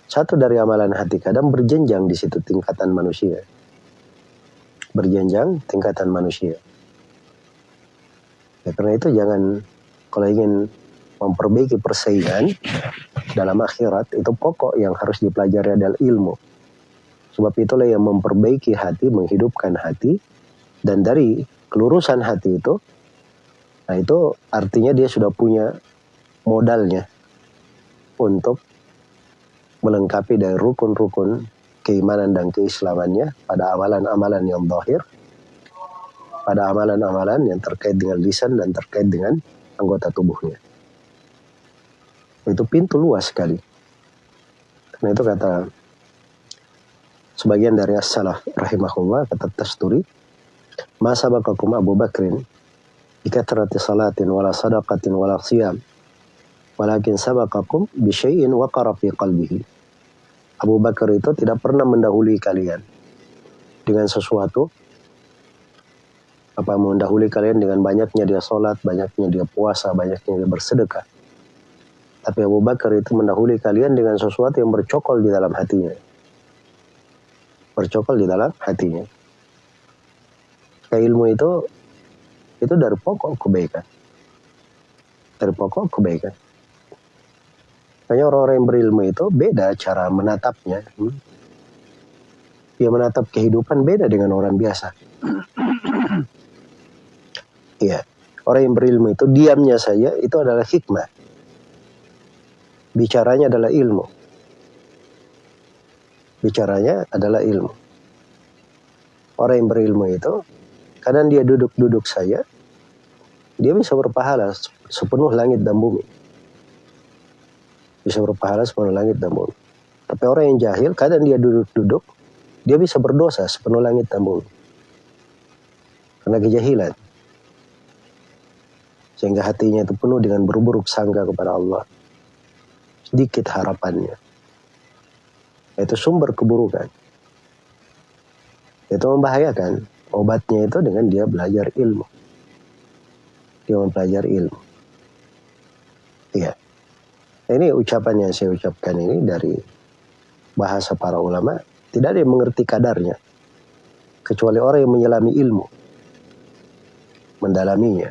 Satu dari amalan hati kadang berjenjang di situ tingkatan manusia. Berjenjang tingkatan manusia. Ya, karena itu jangan kalau ingin memperbaiki persaingan dalam akhirat itu pokok yang harus dipelajari adalah ilmu. Sebab itulah yang memperbaiki hati, menghidupkan hati dan dari kelurusan hati itu, nah itu artinya dia sudah punya modalnya untuk melengkapi dari rukun-rukun keimanan dan keislamannya pada amalan-amalan yang zahir, pada amalan-amalan yang terkait dengan lisan dan terkait dengan anggota tubuhnya. Itu pintu luas sekali. Karena itu kata sebagian dari as-salaf rahimahullah kata Tasturi Ma sabaqakum Abu Bakrin bikatrati salatin wala sadaqatin wala siyam walakin sabaqakum bi syai'in waqara fi qalbihi. Abu Bakar itu tidak pernah mendahului kalian dengan sesuatu apa mendahului kalian dengan banyaknya dia sholat, banyaknya dia puasa, banyaknya dia bersedekah. Tapi Abu Bakar itu mendahului kalian dengan sesuatu yang bercokol di dalam hatinya. Bercokol di dalam hatinya ilmu itu itu dari pokok kebaikan. Dari pokok kebaikan. Makanya orang-orang yang berilmu itu beda cara menatapnya. Hmm? Dia menatap kehidupan beda dengan orang biasa. Iya. Orang yang berilmu itu diamnya saja itu adalah hikmah. Bicaranya adalah ilmu. Bicaranya adalah ilmu. Orang yang berilmu itu kadang dia duduk-duduk saja dia bisa berpahala sepenuh langit dan bumi. Bisa berpahala sepenuh langit dan bumi. Tapi orang yang jahil, kadang dia duduk-duduk, dia bisa berdosa sepenuh langit dan bumi. Karena kejahilan. Sehingga hatinya itu penuh dengan berburuk sangka kepada Allah. Sedikit harapannya. Itu sumber keburukan. Itu membahayakan. Obatnya itu dengan dia belajar ilmu dia mempelajari ilmu. Iya. Ini ucapan yang saya ucapkan ini dari bahasa para ulama. Tidak ada yang mengerti kadarnya. Kecuali orang yang menyelami ilmu. Mendalaminya.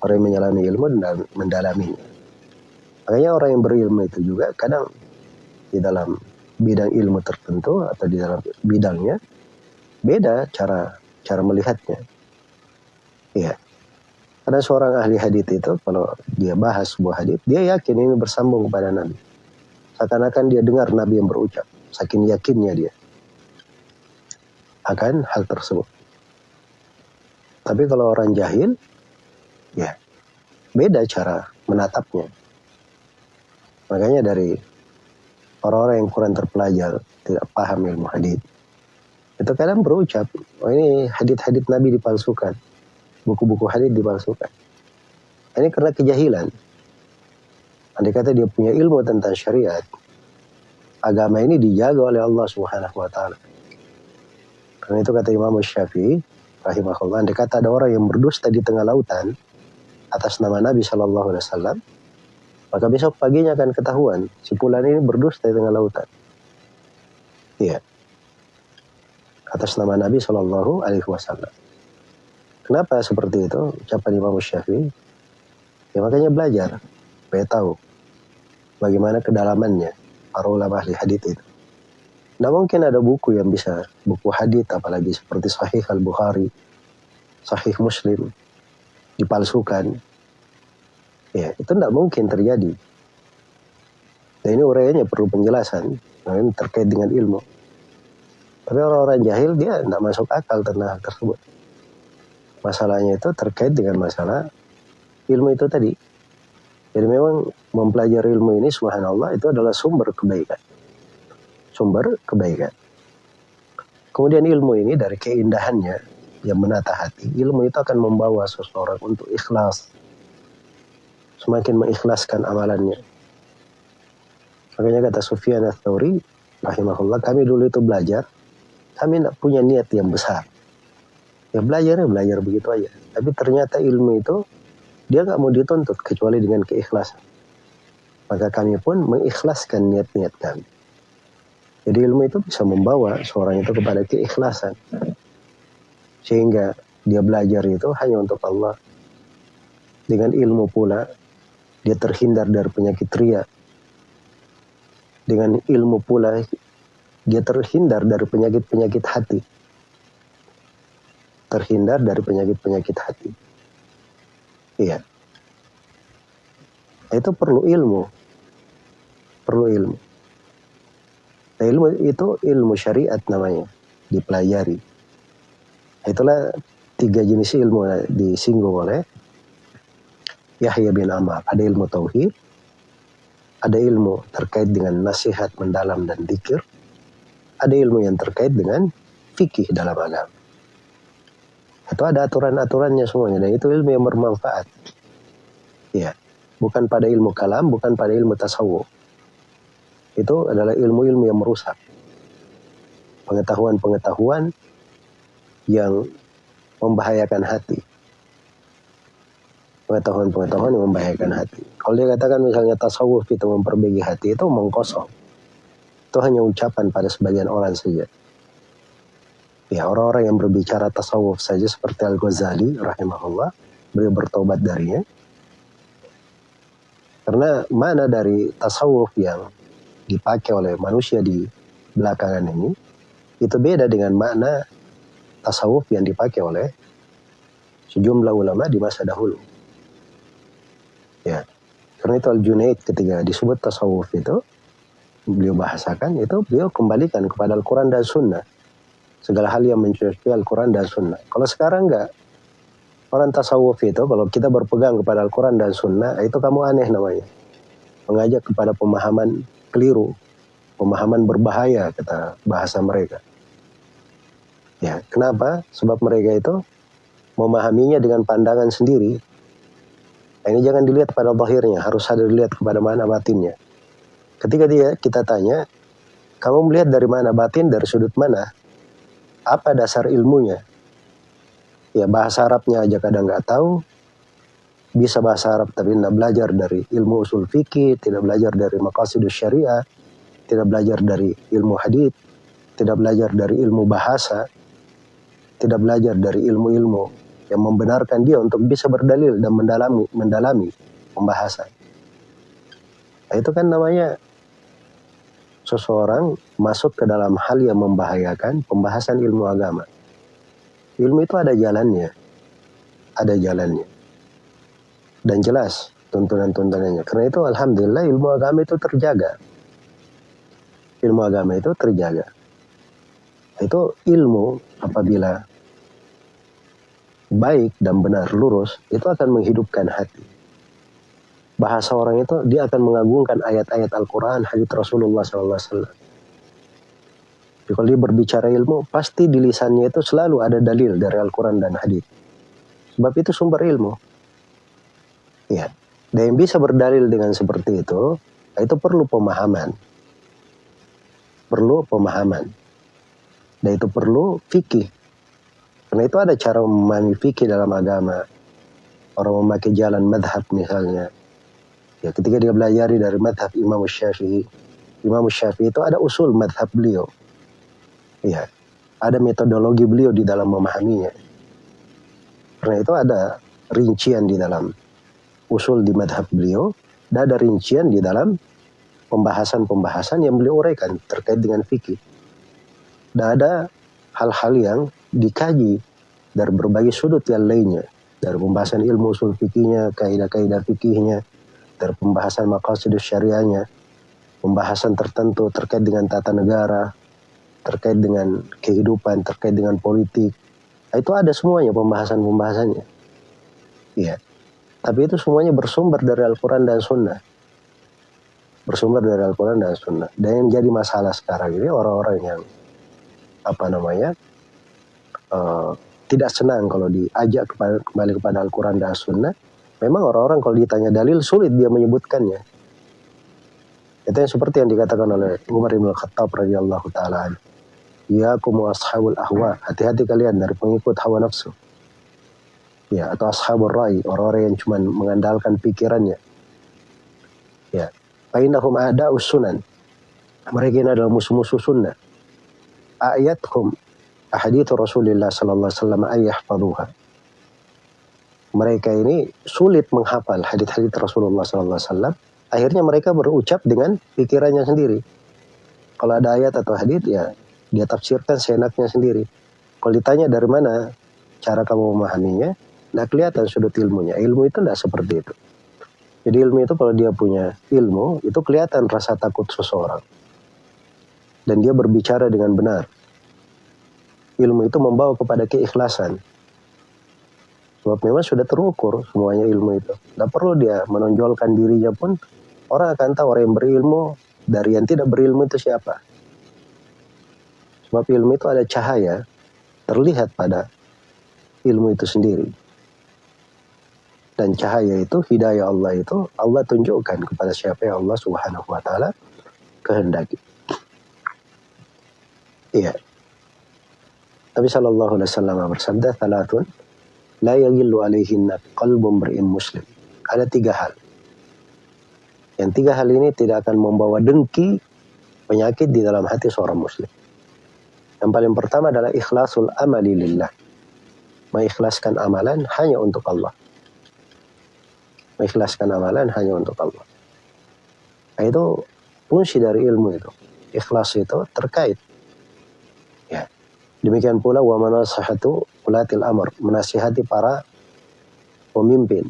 Orang yang menyelami ilmu dan mendalaminya. Makanya orang yang berilmu itu juga kadang di dalam bidang ilmu tertentu atau di dalam bidangnya beda cara cara melihatnya. Iya. Ada seorang ahli hadis itu kalau dia bahas sebuah hadis, dia yakin ini bersambung kepada Nabi. Seakan-akan dia dengar Nabi yang berucap, saking yakinnya dia akan hal tersebut. Tapi kalau orang jahil, ya beda cara menatapnya. Makanya dari orang-orang yang kurang terpelajar, tidak paham ilmu hadis, itu kadang berucap, oh ini hadit-hadit Nabi dipalsukan buku-buku hadis dipalsukan. Ini karena kejahilan. Andai kata dia punya ilmu tentang syariat, agama ini dijaga oleh Allah Subhanahu wa taala. Karena itu kata Imam Syafi'i rahimahullah, andai kata ada orang yang berdusta di tengah lautan atas nama Nabi Shallallahu alaihi wasallam, maka besok paginya akan ketahuan si pulan ini berdusta di tengah lautan. Iya. Atas nama Nabi Shallallahu alaihi wasallam. Kenapa seperti itu? Ucapan Imam Syafi'i. Ya makanya belajar, supaya tahu bagaimana kedalamannya para ulama ahli hadith itu. Tidak mungkin ada buku yang bisa buku hadith apalagi seperti Sahih Al Bukhari, Sahih Muslim dipalsukan. Ya itu tidak mungkin terjadi. Dan ini uraiannya perlu penjelasan, nah, terkait dengan ilmu. Tapi orang-orang jahil dia tidak masuk akal tentang hal tersebut masalahnya itu terkait dengan masalah ilmu itu tadi. Jadi memang mempelajari ilmu ini subhanallah itu adalah sumber kebaikan. Sumber kebaikan. Kemudian ilmu ini dari keindahannya yang menata hati, ilmu itu akan membawa seseorang untuk ikhlas. Semakin mengikhlaskan amalannya. Makanya kata Sufyan ats-Tsauri rahimahullah, kami dulu itu belajar, kami tidak punya niat yang besar. Ya belajar ya belajar begitu aja. Tapi ternyata ilmu itu dia nggak mau dituntut kecuali dengan keikhlasan. Maka kami pun mengikhlaskan niat-niat kami. Jadi ilmu itu bisa membawa seorang itu kepada keikhlasan. Sehingga dia belajar itu hanya untuk Allah. Dengan ilmu pula dia terhindar dari penyakit ria dengan ilmu pula dia terhindar dari penyakit-penyakit hati terhindar dari penyakit-penyakit hati. Iya. Itu perlu ilmu. Perlu ilmu. Nah, ilmu itu ilmu syariat namanya, dipelajari. Itulah tiga jenis ilmu disinggung oleh Yahya bin Amar. Ada ilmu tauhid, ada ilmu terkait dengan nasihat mendalam dan dikir, ada ilmu yang terkait dengan fikih dalam agama. Itu ada aturan-aturannya semuanya dan itu ilmu yang bermanfaat. Ya, bukan pada ilmu kalam, bukan pada ilmu tasawuf. Itu adalah ilmu-ilmu yang merusak. Pengetahuan-pengetahuan yang membahayakan hati. Pengetahuan-pengetahuan yang membahayakan hati. Kalau dia katakan misalnya tasawuf itu memperbaiki hati, itu mengkosong. Itu hanya ucapan pada sebagian orang saja. Ya, orang-orang yang berbicara tasawuf saja seperti Al-Ghazali rahimahullah, beliau bertobat darinya. Karena mana dari tasawuf yang dipakai oleh manusia di belakangan ini, itu beda dengan makna tasawuf yang dipakai oleh sejumlah ulama di masa dahulu. Ya, karena itu Al-Junaid ketika disebut tasawuf itu, beliau bahasakan itu beliau kembalikan kepada Al-Quran dan Sunnah. Segala hal yang mencocoki Al-Quran dan Sunnah. Kalau sekarang enggak, orang tasawuf itu kalau kita berpegang kepada Al-Quran dan Sunnah, itu kamu aneh namanya. Mengajak kepada pemahaman keliru, pemahaman berbahaya, kata bahasa mereka. Ya, kenapa? Sebab mereka itu memahaminya dengan pandangan sendiri, Nah, ini jangan dilihat pada bahirnya, harus ada dilihat kepada mana batinnya. Ketika dia kita tanya, kamu melihat dari mana batin, dari sudut mana? Apa dasar ilmunya? Ya bahasa Arabnya aja kadang nggak tahu, bisa bahasa Arab tapi tidak belajar dari ilmu usul fikih, tidak belajar dari maqasidus syariah, tidak belajar dari ilmu hadith, tidak belajar dari ilmu bahasa, tidak belajar dari ilmu-ilmu yang membenarkan dia untuk bisa berdalil dan mendalami mendalami pembahasan. Nah, itu kan namanya seseorang masuk ke dalam hal yang membahayakan pembahasan ilmu agama. Ilmu itu ada jalannya. Ada jalannya. Dan jelas tuntunan-tuntunannya. Karena itu alhamdulillah ilmu agama itu terjaga. Ilmu agama itu terjaga. Itu ilmu apabila baik dan benar lurus itu akan menghidupkan hati. Bahasa orang itu dia akan mengagungkan ayat-ayat Al-Quran, hadits Rasulullah SAW. Jadi kalau dia berbicara ilmu, pasti di lisannya itu selalu ada dalil dari Al-Quran dan hadits. Sebab itu sumber ilmu. Ya. Dan yang bisa berdalil dengan seperti itu, itu perlu pemahaman. Perlu pemahaman. Dan itu perlu fikih karena itu ada cara memahami fikih dalam agama. Orang memakai jalan madhab misalnya. Ya, ketika dia belajar dari madhab Imam Syafi'i. Imam Syafi'i itu ada usul madhab beliau. Ya, ada metodologi beliau di dalam memahaminya. Karena itu ada rincian di dalam usul di madhab beliau. Dan ada rincian di dalam pembahasan-pembahasan yang beliau uraikan terkait dengan fikih. Dan ada hal-hal yang dikaji dari berbagai sudut yang lainnya dari pembahasan ilmu usul fikihnya, kaidah-kaidah fikihnya, dari pembahasan maqasid syariahnya, pembahasan tertentu terkait dengan tata negara, terkait dengan kehidupan, terkait dengan politik. Nah, itu ada semuanya pembahasan-pembahasannya. Iya. Tapi itu semuanya bersumber dari Al-Quran dan Sunnah. Bersumber dari Al-Quran dan Sunnah. Dan yang jadi masalah sekarang ini orang-orang yang apa namanya uh, tidak senang kalau diajak kepada, kembali kepada Al-Quran dan Sunnah. Memang orang-orang kalau ditanya dalil sulit dia menyebutkannya. Itu yang seperti yang dikatakan oleh Umar bin Khattab radhiyallahu taala. Ya kumu ashabul ahwa. Hati-hati kalian dari pengikut hawa nafsu. Ya, atau ashabul rai, orang-orang yang cuma mengandalkan pikirannya. Ya, Fainahum ada usunan. Mereka ini adalah musuh-musuh sunnah. Ayathum ahadits Rasulullah sallallahu alaihi wasallam ayyahfaduha. Mereka ini sulit menghafal hadits-hadits Rasulullah sallallahu alaihi wasallam. Akhirnya mereka berucap dengan pikirannya sendiri. Kalau ada ayat atau hadits ya dia tafsirkan seenaknya sendiri. Kalau ditanya dari mana cara kamu memahaminya, tidak kelihatan sudut ilmunya. Ilmu itu tidak seperti itu. Jadi ilmu itu kalau dia punya ilmu, itu kelihatan rasa takut seseorang. Dan dia berbicara dengan benar ilmu itu membawa kepada keikhlasan. Sebab memang sudah terukur semuanya ilmu itu. Tidak perlu dia menonjolkan dirinya pun, orang akan tahu orang yang berilmu dari yang tidak berilmu itu siapa. Sebab ilmu itu ada cahaya, terlihat pada ilmu itu sendiri. Dan cahaya itu, hidayah Allah itu, Allah tunjukkan kepada siapa yang Allah subhanahu wa ta'ala kehendaki. Iya. Nabi Shallallahu Alaihi Wasallam bersabda, "Talatun la yagillu alaihinna qalbun beri'in muslim." Ada tiga hal. Yang tiga hal ini tidak akan membawa dengki penyakit di dalam hati seorang muslim. Yang paling pertama adalah ikhlasul amali lillah. Mengikhlaskan amalan hanya untuk Allah. Mengikhlaskan amalan hanya untuk Allah. Nah, itu fungsi dari ilmu itu. Ikhlas itu terkait Demikian pula wa manasahatu ulatil amr, menasihati para pemimpin.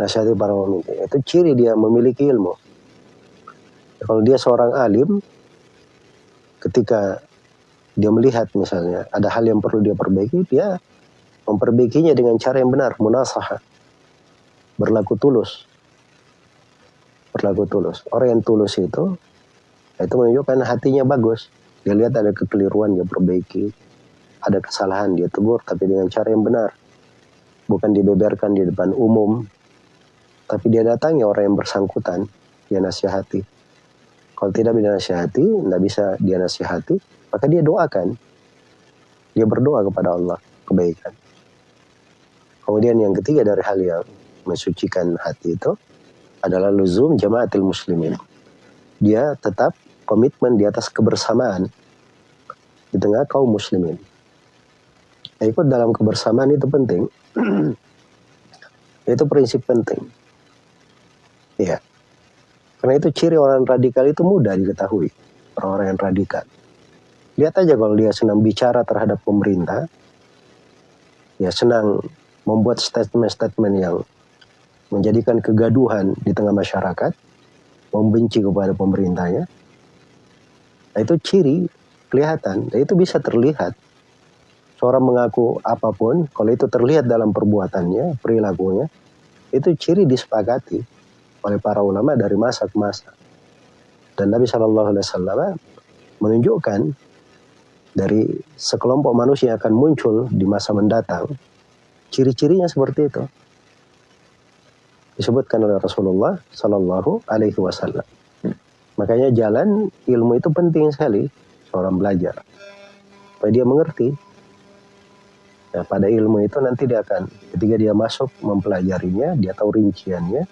Nasihati para pemimpin. Itu ciri dia memiliki ilmu. Kalau dia seorang alim, ketika dia melihat misalnya ada hal yang perlu dia perbaiki, dia memperbaikinya dengan cara yang benar, munasahah. Berlaku tulus. Berlaku tulus. Orang yang tulus itu, itu menunjukkan hatinya bagus. Dia lihat ada kekeliruan, dia perbaiki. Ada kesalahan, dia tegur, tapi dengan cara yang benar. Bukan dibeberkan di depan umum, tapi dia datangi orang yang bersangkutan, dia nasihati. Kalau tidak dia nasihati, tidak bisa dia nasihati, maka dia doakan. Dia berdoa kepada Allah kebaikan. Kemudian yang ketiga dari hal yang mensucikan hati itu adalah luzum jamaatil muslimin. Dia tetap komitmen di atas kebersamaan di tengah kaum muslimin. Nah, ikut dalam kebersamaan itu penting. itu prinsip penting. Iya. Karena itu ciri orang radikal itu mudah diketahui. Orang-orang yang radikal. Lihat aja kalau dia senang bicara terhadap pemerintah, ya senang membuat statement-statement yang menjadikan kegaduhan di tengah masyarakat, membenci kepada pemerintahnya. Nah, itu ciri kelihatan, dan itu bisa terlihat. Seorang mengaku apa pun, kalau itu terlihat dalam perbuatannya, perilakunya, itu ciri disepakati oleh para ulama dari masa ke masa. Dan Nabi Shallallahu Alaihi Wasallam menunjukkan dari sekelompok manusia yang akan muncul di masa mendatang, ciri-cirinya seperti itu. Disebutkan oleh Rasulullah Sallallahu Alaihi Wasallam. Makanya jalan ilmu itu penting sekali seorang belajar. Supaya dia mengerti. Nah, pada ilmu itu nanti dia akan, ketika dia masuk mempelajarinya, dia tahu rinciannya,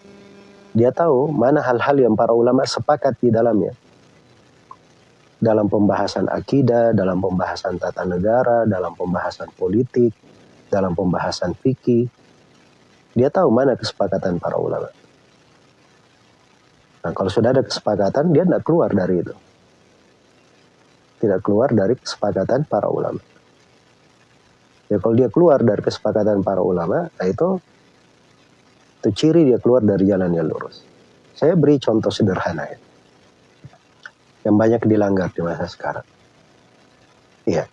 dia tahu mana hal-hal yang para ulama sepakat di dalamnya dalam pembahasan akidah, dalam pembahasan tata negara, dalam pembahasan politik, dalam pembahasan fikih. Dia tahu mana kesepakatan para ulama. Nah, kalau sudah ada kesepakatan, dia tidak keluar dari itu. Tidak keluar dari kesepakatan para ulama. Ya, kalau dia keluar dari kesepakatan para ulama, nah itu, itu ciri dia keluar dari jalan yang lurus. Saya beri contoh sederhana ya yang banyak dilanggar di masa sekarang. Iya.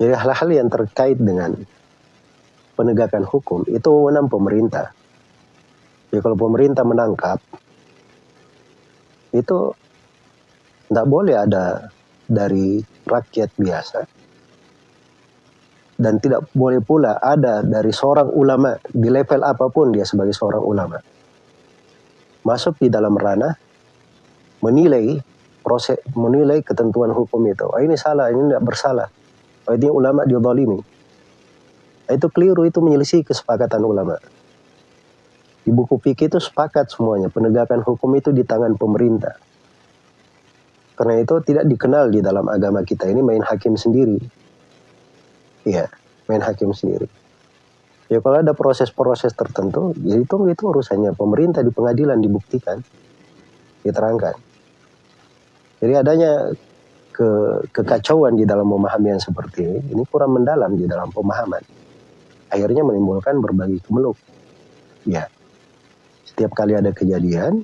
Jadi hal-hal yang terkait dengan penegakan hukum itu wewenang pemerintah. Jadi kalau pemerintah menangkap itu tidak boleh ada dari rakyat biasa dan tidak boleh pula ada dari seorang ulama di level apa pun dia sebagai seorang ulama masuk di dalam ranah menilai proses menilai ketentuan hukum itu. Oh, ini salah, ini tidak bersalah. Oh, ini ulama diodolimi. Itu keliru, itu menyelisih kesepakatan ulama. Di buku fikih itu sepakat semuanya, penegakan hukum itu di tangan pemerintah. Karena itu tidak dikenal di dalam agama kita ini main hakim sendiri. Iya, main hakim sendiri. Ya kalau ada proses-proses tertentu, ya itu itu urusannya pemerintah di pengadilan dibuktikan, diterangkan. Jadi adanya ke, kekacauan di dalam memahami yang seperti ini, ini kurang mendalam di dalam pemahaman. Akhirnya menimbulkan berbagai kemeluk. Ya, setiap kali ada kejadian,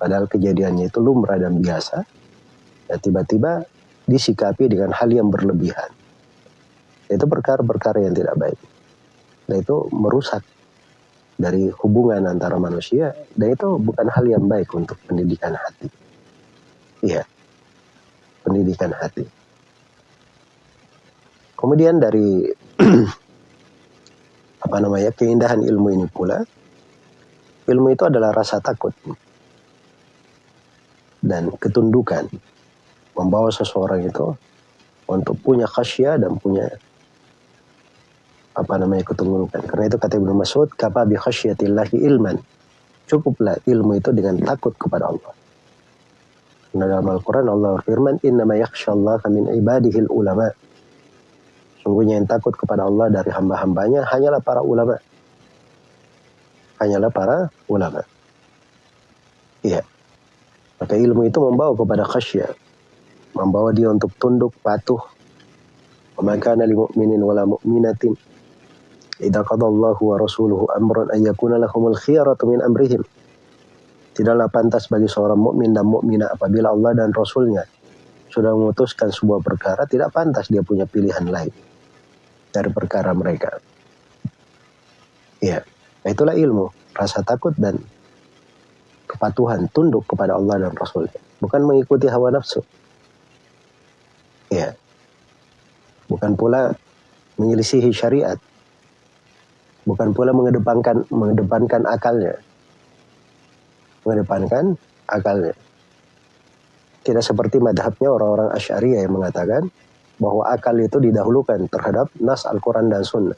padahal kejadiannya itu lumrah dan biasa, ya tiba-tiba disikapi dengan hal yang berlebihan. Itu perkara-perkara yang tidak baik. Dan itu merusak dari hubungan antara manusia, dan itu bukan hal yang baik untuk pendidikan hati. Iya. Pendidikan hati. Kemudian dari apa namanya keindahan ilmu ini pula, ilmu itu adalah rasa takut dan ketundukan membawa seseorang itu untuk punya khasya dan punya apa namanya ketundukan. Karena itu kata Ibnu Mas'ud, kapa bi khasyatillahi ilman. Cukuplah ilmu itu dengan takut kepada Allah. Karena dalam Al-Quran Allah berfirman, Innama yakhshallah min ibadihil ulama. Sungguhnya yang takut kepada Allah dari hamba-hambanya hanyalah para ulama. Hanyalah para ulama. Iya. Maka ilmu itu membawa kepada khasyah. Membawa dia untuk tunduk, patuh. Wa li mu'minin wala mu'minatin Idza qadallahu wa rasuluhu amran an yakuna lahumul khiyaratu min amrihim. Tidaklah pantas bagi seorang mukmin dan mukminah apabila Allah dan Rasulnya sudah memutuskan sebuah perkara, tidak pantas dia punya pilihan lain dari perkara mereka. Ya, itulah ilmu, rasa takut dan kepatuhan, tunduk kepada Allah dan Rasulnya. Bukan mengikuti hawa nafsu. Ya. Bukan pula menyelisihi syariat. Bukan pula mengedepankan mengedepankan akalnya mengedepankan akalnya. Tidak seperti madhabnya orang-orang Asy'ariyah yang mengatakan bahwa akal itu didahulukan terhadap nas Al-Quran dan Sunnah.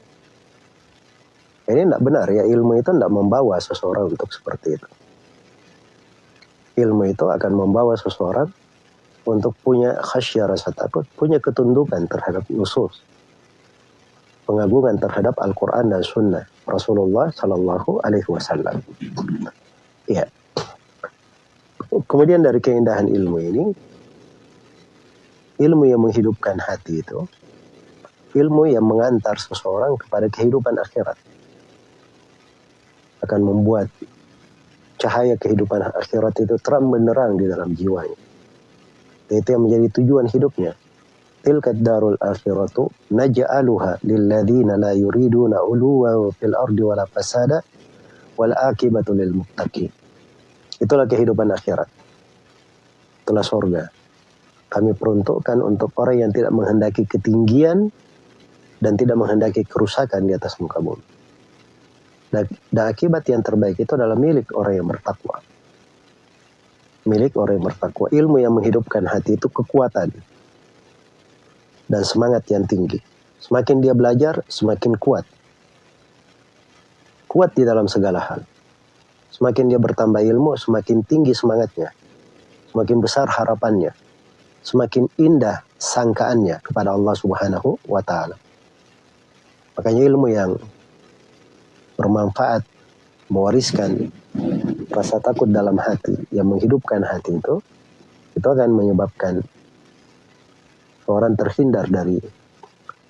Ini tidak benar ya, ilmu itu tidak membawa seseorang untuk seperti itu. Ilmu itu akan membawa seseorang untuk punya khasyah rasa takut, punya ketundukan terhadap nusus. Pengagungan terhadap Al-Quran dan Sunnah Rasulullah Sallallahu Alaihi Wasallam. Ya. Kemudian dari keindahan ilmu ini, ilmu yang menghidupkan hati itu, ilmu yang mengantar seseorang kepada kehidupan akhirat. Akan membuat cahaya kehidupan akhirat itu terang benderang di dalam jiwanya. Itu yang menjadi tujuan hidupnya. Tilkat darul akhiratu naj'aluha lilladina la yuriduna uluwa fil ardi wala fasada wal akibatu lil muttaqin. Itulah kehidupan akhirat. Itulah sorga. Kami peruntukkan untuk orang yang tidak menghendaki ketinggian dan tidak menghendaki kerusakan di atas muka bumi. Dan, akibat yang terbaik itu adalah milik orang yang bertakwa. Milik orang yang bertakwa. Ilmu yang menghidupkan hati itu kekuatan dan semangat yang tinggi. Semakin dia belajar, semakin kuat. Kuat di dalam segala hal. Semakin dia bertambah ilmu, semakin tinggi semangatnya. Semakin besar harapannya. Semakin indah sangkaannya kepada Allah Subhanahu wa taala. Makanya ilmu yang bermanfaat mewariskan rasa takut dalam hati yang menghidupkan hati itu itu akan menyebabkan orang terhindar dari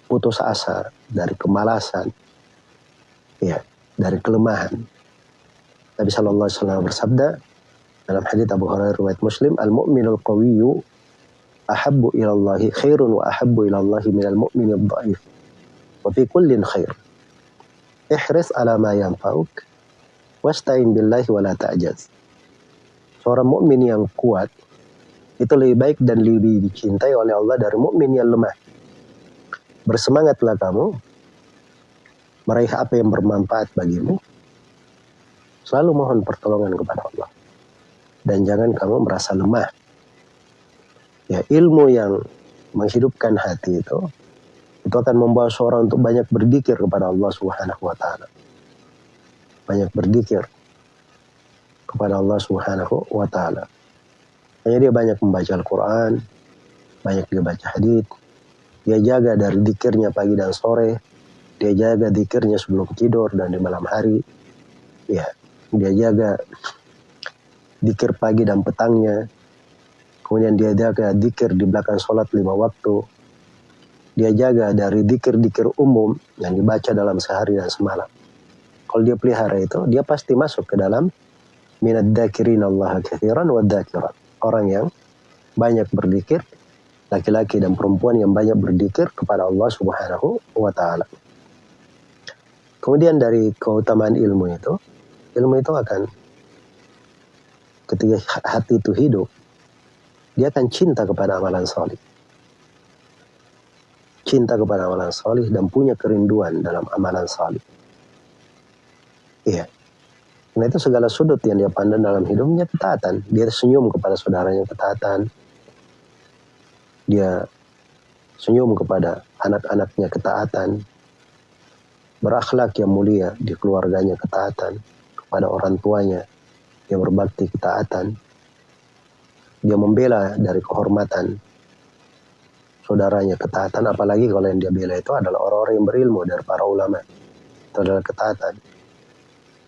putus asa, dari kemalasan, ya, dari kelemahan. Nabi Shallallahu Alaihi Wasallam bersabda dalam hadits Abu Hurairah riwayat Muslim, al mu'minul qawiyyu ahabbu ila Allah khairun wa ahabbu ila Allah min al mu'min dhaif wa fi kullin khair. Ihris ala ma yanfa'uk wasta'in billahi wa la ta'jaz. Seorang mukmin yang kuat itu lebih baik dan lebih dicintai oleh Allah dari mukmin yang lemah. Bersemangatlah kamu meraih apa yang bermanfaat bagimu Selalu mohon pertolongan kepada Allah. Dan jangan kamu merasa lemah. Ya, ilmu yang menghidupkan hati itu itu akan membawa seorang untuk banyak berzikir kepada Allah Subhanahu wa taala. Banyak berzikir kepada Allah Subhanahu wa taala. Hanya dia banyak membaca Al-Qur'an, banyak dia baca hadis, dia jaga dari dikirnya pagi dan sore, dia jaga dikirnya sebelum tidur dan di malam hari. Ya, dia jaga dikir pagi dan petangnya kemudian dia jaga dikir di belakang sholat lima waktu dia jaga dari dikir-dikir umum yang dibaca dalam sehari dan semalam. Kalau dia pelihara itu dia pasti masuk ke dalam minat dakirin Allah kathiran wa dakirat. Orang yang banyak berdikir laki-laki dan perempuan yang banyak berdikir kepada Allah subhanahu wa ta'ala. Kemudian dari keutamaan ilmu itu ilmu itu akan ketika hati itu hidup, dia akan cinta kepada amalan solih. Cinta kepada amalan solih dan punya kerinduan dalam amalan solih. Iya. Karena itu segala sudut yang dia pandang dalam hidupnya ketaatan. Dia senyum kepada saudaranya ketaatan. Dia senyum kepada anak-anaknya ketaatan. Berakhlak yang mulia di keluarganya ketaatan pada orang tuanya, dia berbakti ketaatan, dia membela dari kehormatan saudaranya ketaatan, apalagi kalau yang dia bela itu adalah orang-orang yang berilmu dari para ulama, itu adalah ketaatan.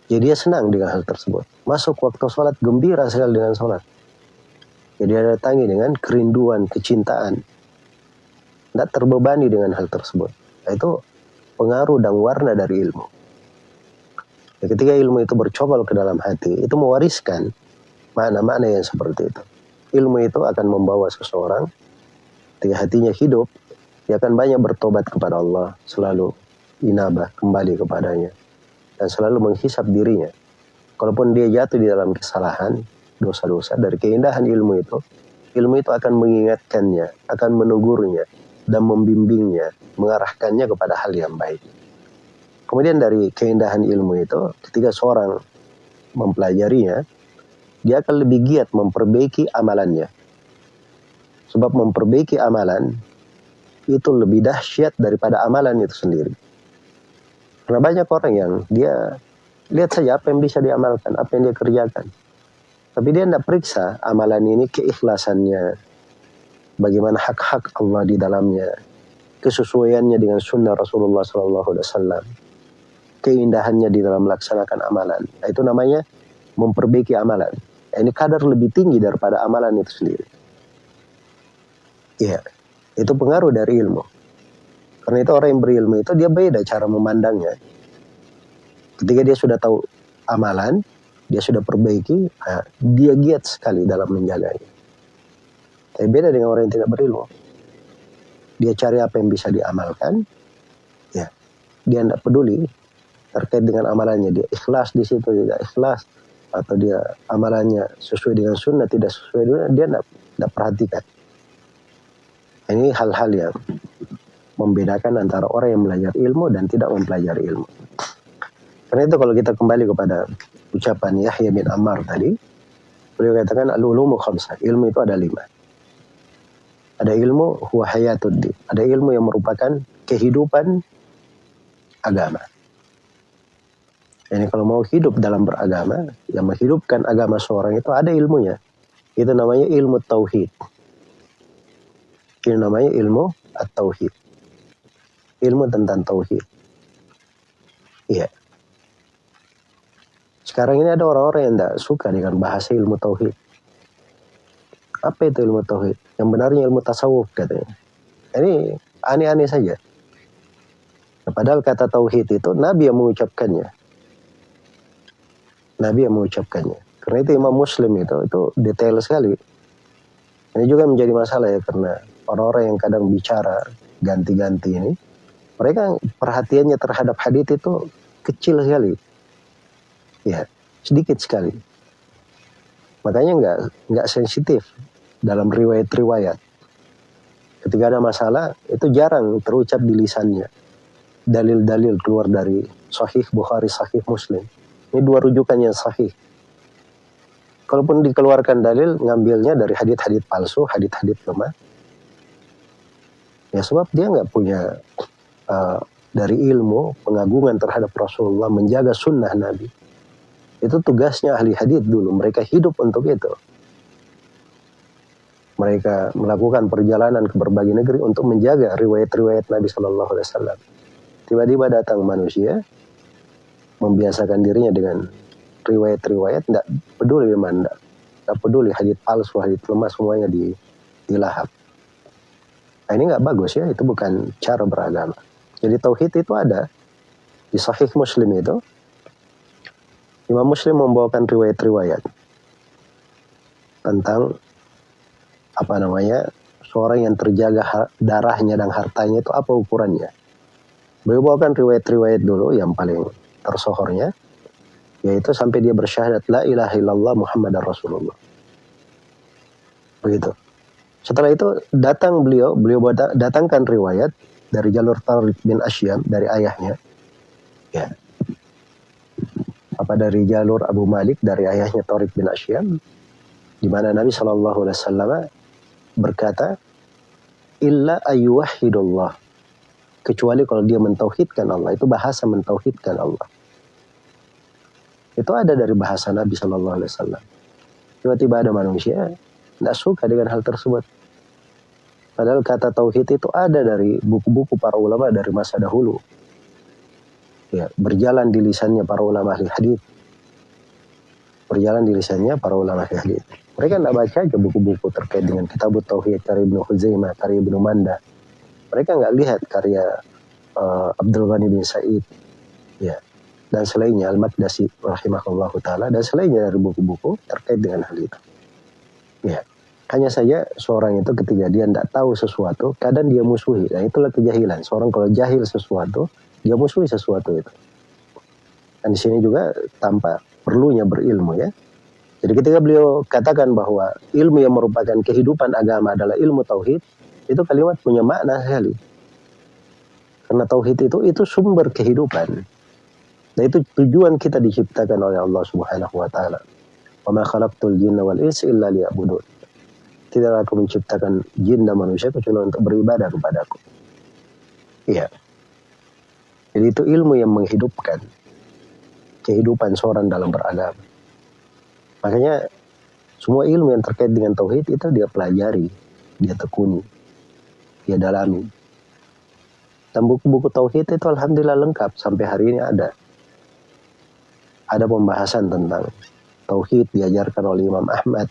Jadi dia senang dengan hal tersebut. Masuk waktu sholat, gembira sekali dengan sholat. Jadi dia datangi dengan kerinduan, kecintaan. Tidak terbebani dengan hal tersebut. Nah, itu pengaruh dan warna dari ilmu. Ya, ketika ilmu itu bercobol ke dalam hati, itu mewariskan makna-makna yang seperti itu. Ilmu itu akan membawa seseorang, ketika hatinya hidup, dia akan banyak bertobat kepada Allah, selalu inabah kembali kepadanya, dan selalu menghisap dirinya. Kalaupun dia jatuh di dalam kesalahan, dosa-dosa, dari keindahan ilmu itu, ilmu itu akan mengingatkannya, akan menegurnya, dan membimbingnya, mengarahkannya kepada hal yang baik. Kemudian dari keindahan ilmu itu, ketika seorang mempelajarinya, dia akan lebih giat memperbaiki amalannya. Sebab memperbaiki amalan itu lebih dahsyat daripada amalan itu sendiri. Karena banyak orang yang dia lihat saja apa yang bisa diamalkan, apa yang dia kerjakan. Tapi dia tidak periksa amalan ini keikhlasannya, bagaimana hak-hak Allah di dalamnya, kesesuaiannya dengan sunnah Rasulullah SAW, keindahannya di dalam melaksanakan amalan. Itu namanya memperbaiki amalan. Ini kadar lebih tinggi daripada amalan itu sendiri. Iya. Itu pengaruh dari ilmu. Karena itu orang yang berilmu itu dia beda cara memandangnya. Ketika dia sudah tahu amalan, dia sudah perbaiki, nah, dia giat sekali dalam menjaganya. Tapi beda dengan orang yang tidak berilmu. Dia cari apa yang bisa diamalkan, ya, dia tidak peduli terkait dengan amalannya. Dia ikhlas di situ, tidak ikhlas, atau dia amalannya sesuai dengan sunnah, tidak sesuai dengan dia tidak perhatikan. Ini hal-hal yang membedakan antara orang yang belajar ilmu dan tidak mempelajari ilmu. Karena itu kalau kita kembali kepada ucapan Yahya bin Ammar tadi, beliau katakan al-ulumu khamsah, ilmu itu ada lima. Ada ilmu huwa hayatuddin, ada ilmu yang merupakan kehidupan agama. Ini kalau mau hidup dalam beragama, yang menghidupkan agama seorang itu ada ilmunya. Itu namanya ilmu tauhid. Ini namanya ilmu at-tauhid. Ilmu tentang tauhid. Iya. Sekarang ini ada orang-orang yang tidak suka dengan bahasa ilmu tauhid. Apa itu ilmu tauhid? Yang benarnya ilmu tasawuf katanya. Ini aneh-aneh saja. Nah, padahal kata tauhid itu Nabi yang mengucapkannya. Nabi yang mengucapkannya. Karena itu Imam Muslim itu itu detail sekali. Ini juga menjadi masalah ya karena orang-orang yang kadang bicara ganti-ganti ini, mereka perhatiannya terhadap hadis itu kecil sekali. Ya, sedikit sekali. Makanya nggak nggak sensitif dalam riwayat-riwayat. Ketika ada masalah, itu jarang terucap di lisannya. Dalil-dalil keluar dari Sahih Bukhari, Sahih Muslim. Ini dua rujukan yang sahih. Kalaupun dikeluarkan dalil, ngambilnya dari hadit-hadit palsu, hadit-hadit lemah, Ya sebab dia nggak punya uh, dari ilmu pengagungan terhadap Rasulullah menjaga sunnah Nabi. Itu tugasnya ahli hadith dulu. Mereka hidup untuk itu. Mereka melakukan perjalanan ke berbagai negeri untuk menjaga riwayat-riwayat Nabi Wasallam. Tiba-tiba datang manusia membiasakan dirinya dengan riwayat-riwayat, tidak peduli mana, tidak peduli hadith palsu, hadith lemah semuanya di dilahap. Nah ini nggak bagus ya, itu bukan cara beragama. Jadi tauhid itu ada di Sahih Muslim itu. Imam Muslim membawakan riwayat-riwayat tentang apa namanya seorang yang terjaga darahnya dan hartanya itu apa ukurannya. Beliau bawakan riwayat-riwayat dulu yang paling tersohornya yaitu sampai dia bersyahadat la ilaha illallah Muhammad Rasulullah. Begitu. Setelah itu datang beliau, beliau datangkan riwayat dari jalur Tariq bin Asyam dari ayahnya. Ya. Apa dari jalur Abu Malik dari ayahnya Tariq bin Asyam di mana Nabi Shallallahu alaihi wasallam berkata illa ayyuhidullah kecuali kalau dia mentauhidkan Allah itu bahasa mentauhidkan Allah itu ada dari bahasa Nabi Shallallahu Alaihi Wasallam tiba-tiba ada manusia tidak suka dengan hal tersebut. Padahal kata tauhid itu ada dari buku-buku para ulama dari masa dahulu. Ya, berjalan di lisannya para ulama ahli hadis. Berjalan di lisannya para ulama ahli hadis. Mereka tidak baca aja buku-buku terkait dengan kitab tauhid karya Ibnu Huzaimah, karya Ibnu Manda. Mereka nggak lihat karya uh, Abdul Ghani bin Said ya dan selainnya Al-Maqdasi rahimahullah taala dan selainnya dari buku-buku terkait dengan hal itu ya hanya saja seorang itu ketika dia tidak tahu sesuatu kadang dia musuhi dan itulah kejahilan seorang kalau jahil sesuatu dia musuhi sesuatu itu dan di sini juga tanpa perlunya berilmu ya jadi ketika beliau katakan bahwa ilmu yang merupakan kehidupan agama adalah ilmu tauhid itu kalimat punya makna sekali karena tauhid itu itu sumber kehidupan. Nah itu tujuan kita diciptakan oleh Allah Subhanahu wa taala. Wa ma khalaqtul jinna wal insa illa liya'budun. Tidak aku menciptakan jin dan manusia kecuali untuk beribadah kepadaku. Iya. Jadi itu ilmu yang menghidupkan kehidupan seorang dalam beragama. Makanya semua ilmu yang terkait dengan tauhid itu dia pelajari, dia tekuni, dia dalami. Dan buku-buku tauhid itu alhamdulillah lengkap sampai hari ini ada. Ada pembahasan tentang tauhid diajarkan oleh Imam Ahmad,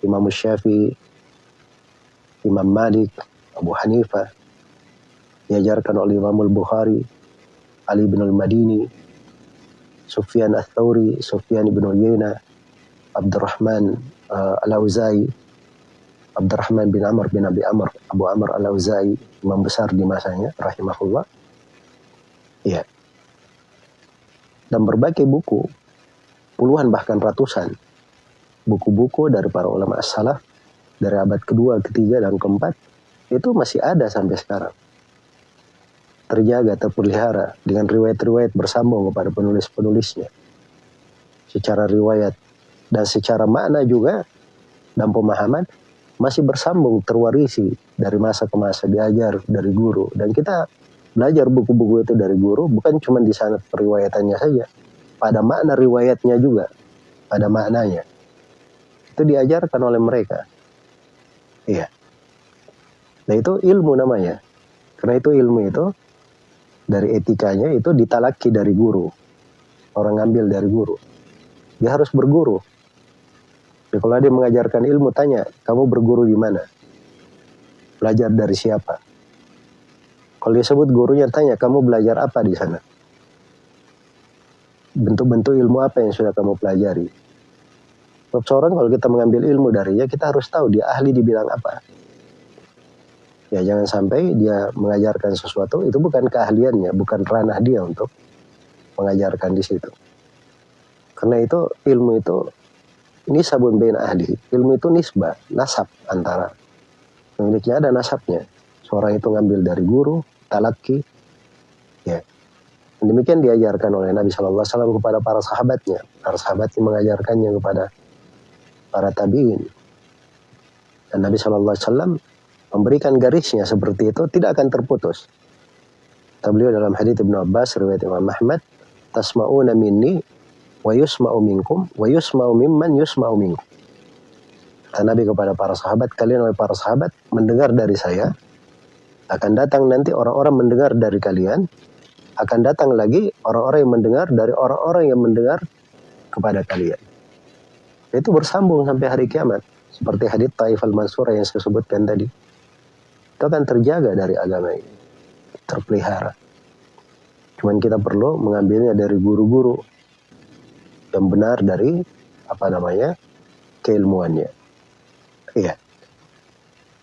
Imam Syafi'i, Imam Malik, Abu Hanifah, diajarkan oleh Imam Al-Bukhari, Ali bin Al-Madini, Sufyan Al-Thawri, Sufyan bin Uyayna, Abdurrahman uh, Al-Auzai, Abdurrahman bin Amr bin Abi Amr, Abu Amr Al-Auzai, imam besar di masanya, rahimahullah. Ya. Dan berbagai buku, puluhan bahkan ratusan, buku-buku dari para ulama as-salaf, dari abad kedua, ketiga, dan keempat, itu masih ada sampai sekarang. Terjaga, terpelihara dengan riwayat-riwayat bersambung kepada penulis-penulisnya. Secara riwayat dan secara makna juga dan pemahaman masih bersambung terwarisi dari masa ke masa diajar dari guru dan kita belajar buku-buku itu dari guru bukan cuma di sana periwayatannya saja pada makna riwayatnya juga pada maknanya itu diajarkan oleh mereka iya nah itu ilmu namanya karena itu ilmu itu dari etikanya itu ditalaki dari guru orang ngambil dari guru dia harus berguru Ya, kalau dia mengajarkan ilmu, tanya, kamu berguru di mana? Belajar dari siapa? Kalau dia sebut gurunya, tanya, kamu belajar apa di sana? Bentuk-bentuk ilmu apa yang sudah kamu pelajari? Sebab seorang kalau kita mengambil ilmu darinya, kita harus tahu dia ahli di bidang apa. Ya jangan sampai dia mengajarkan sesuatu, itu bukan keahliannya, bukan ranah dia untuk mengajarkan di situ. Karena itu ilmu itu ini sabun bain ahli. Ilmu itu nisbah, nasab antara pemiliknya ada nasabnya. Seorang itu ngambil dari guru, talaki, ya. Demikian diajarkan oleh Nabi Shallallahu Alaihi Wasallam kepada para sahabatnya. Para sahabatnya mengajarkannya kepada para tabiin. Dan Nabi Shallallahu Alaihi Wasallam memberikan garisnya seperti itu tidak akan terputus. Kata beliau dalam hadits Ibnu Abbas riwayat Imam Ahmad, tasma'una minni wa yusma'u minkum wa yusma'u mimman yusma'u minkum. Kata Nabi kepada para sahabat, kalian oleh para sahabat mendengar dari saya, akan datang nanti orang-orang mendengar dari kalian, akan datang lagi orang-orang yang mendengar dari orang-orang yang mendengar kepada kalian. Itu bersambung sampai hari kiamat. Seperti hadits Taif al-Mansur yang saya sebutkan tadi. Itu akan terjaga dari agama ini. Terpelihara. Cuman kita perlu mengambilnya dari guru-guru yang benar dari apa namanya keilmuannya. Iya.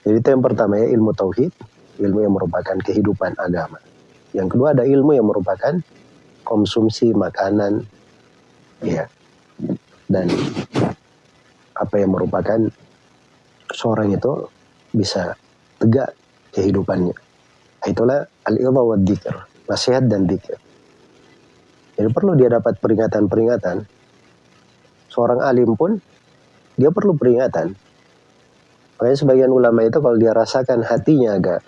Jadi itu yang pertama ya ilmu tauhid, ilmu yang merupakan kehidupan agama. Yang kedua ada ilmu yang merupakan konsumsi makanan, ya, dan apa yang merupakan seorang itu bisa tegak kehidupannya. Itulah al-ilmu wa nasihat dan dzikir. Jadi perlu dia dapat peringatan-peringatan seorang alim pun dia perlu peringatan. Makanya sebagian ulama itu kalau dia rasakan hatinya agak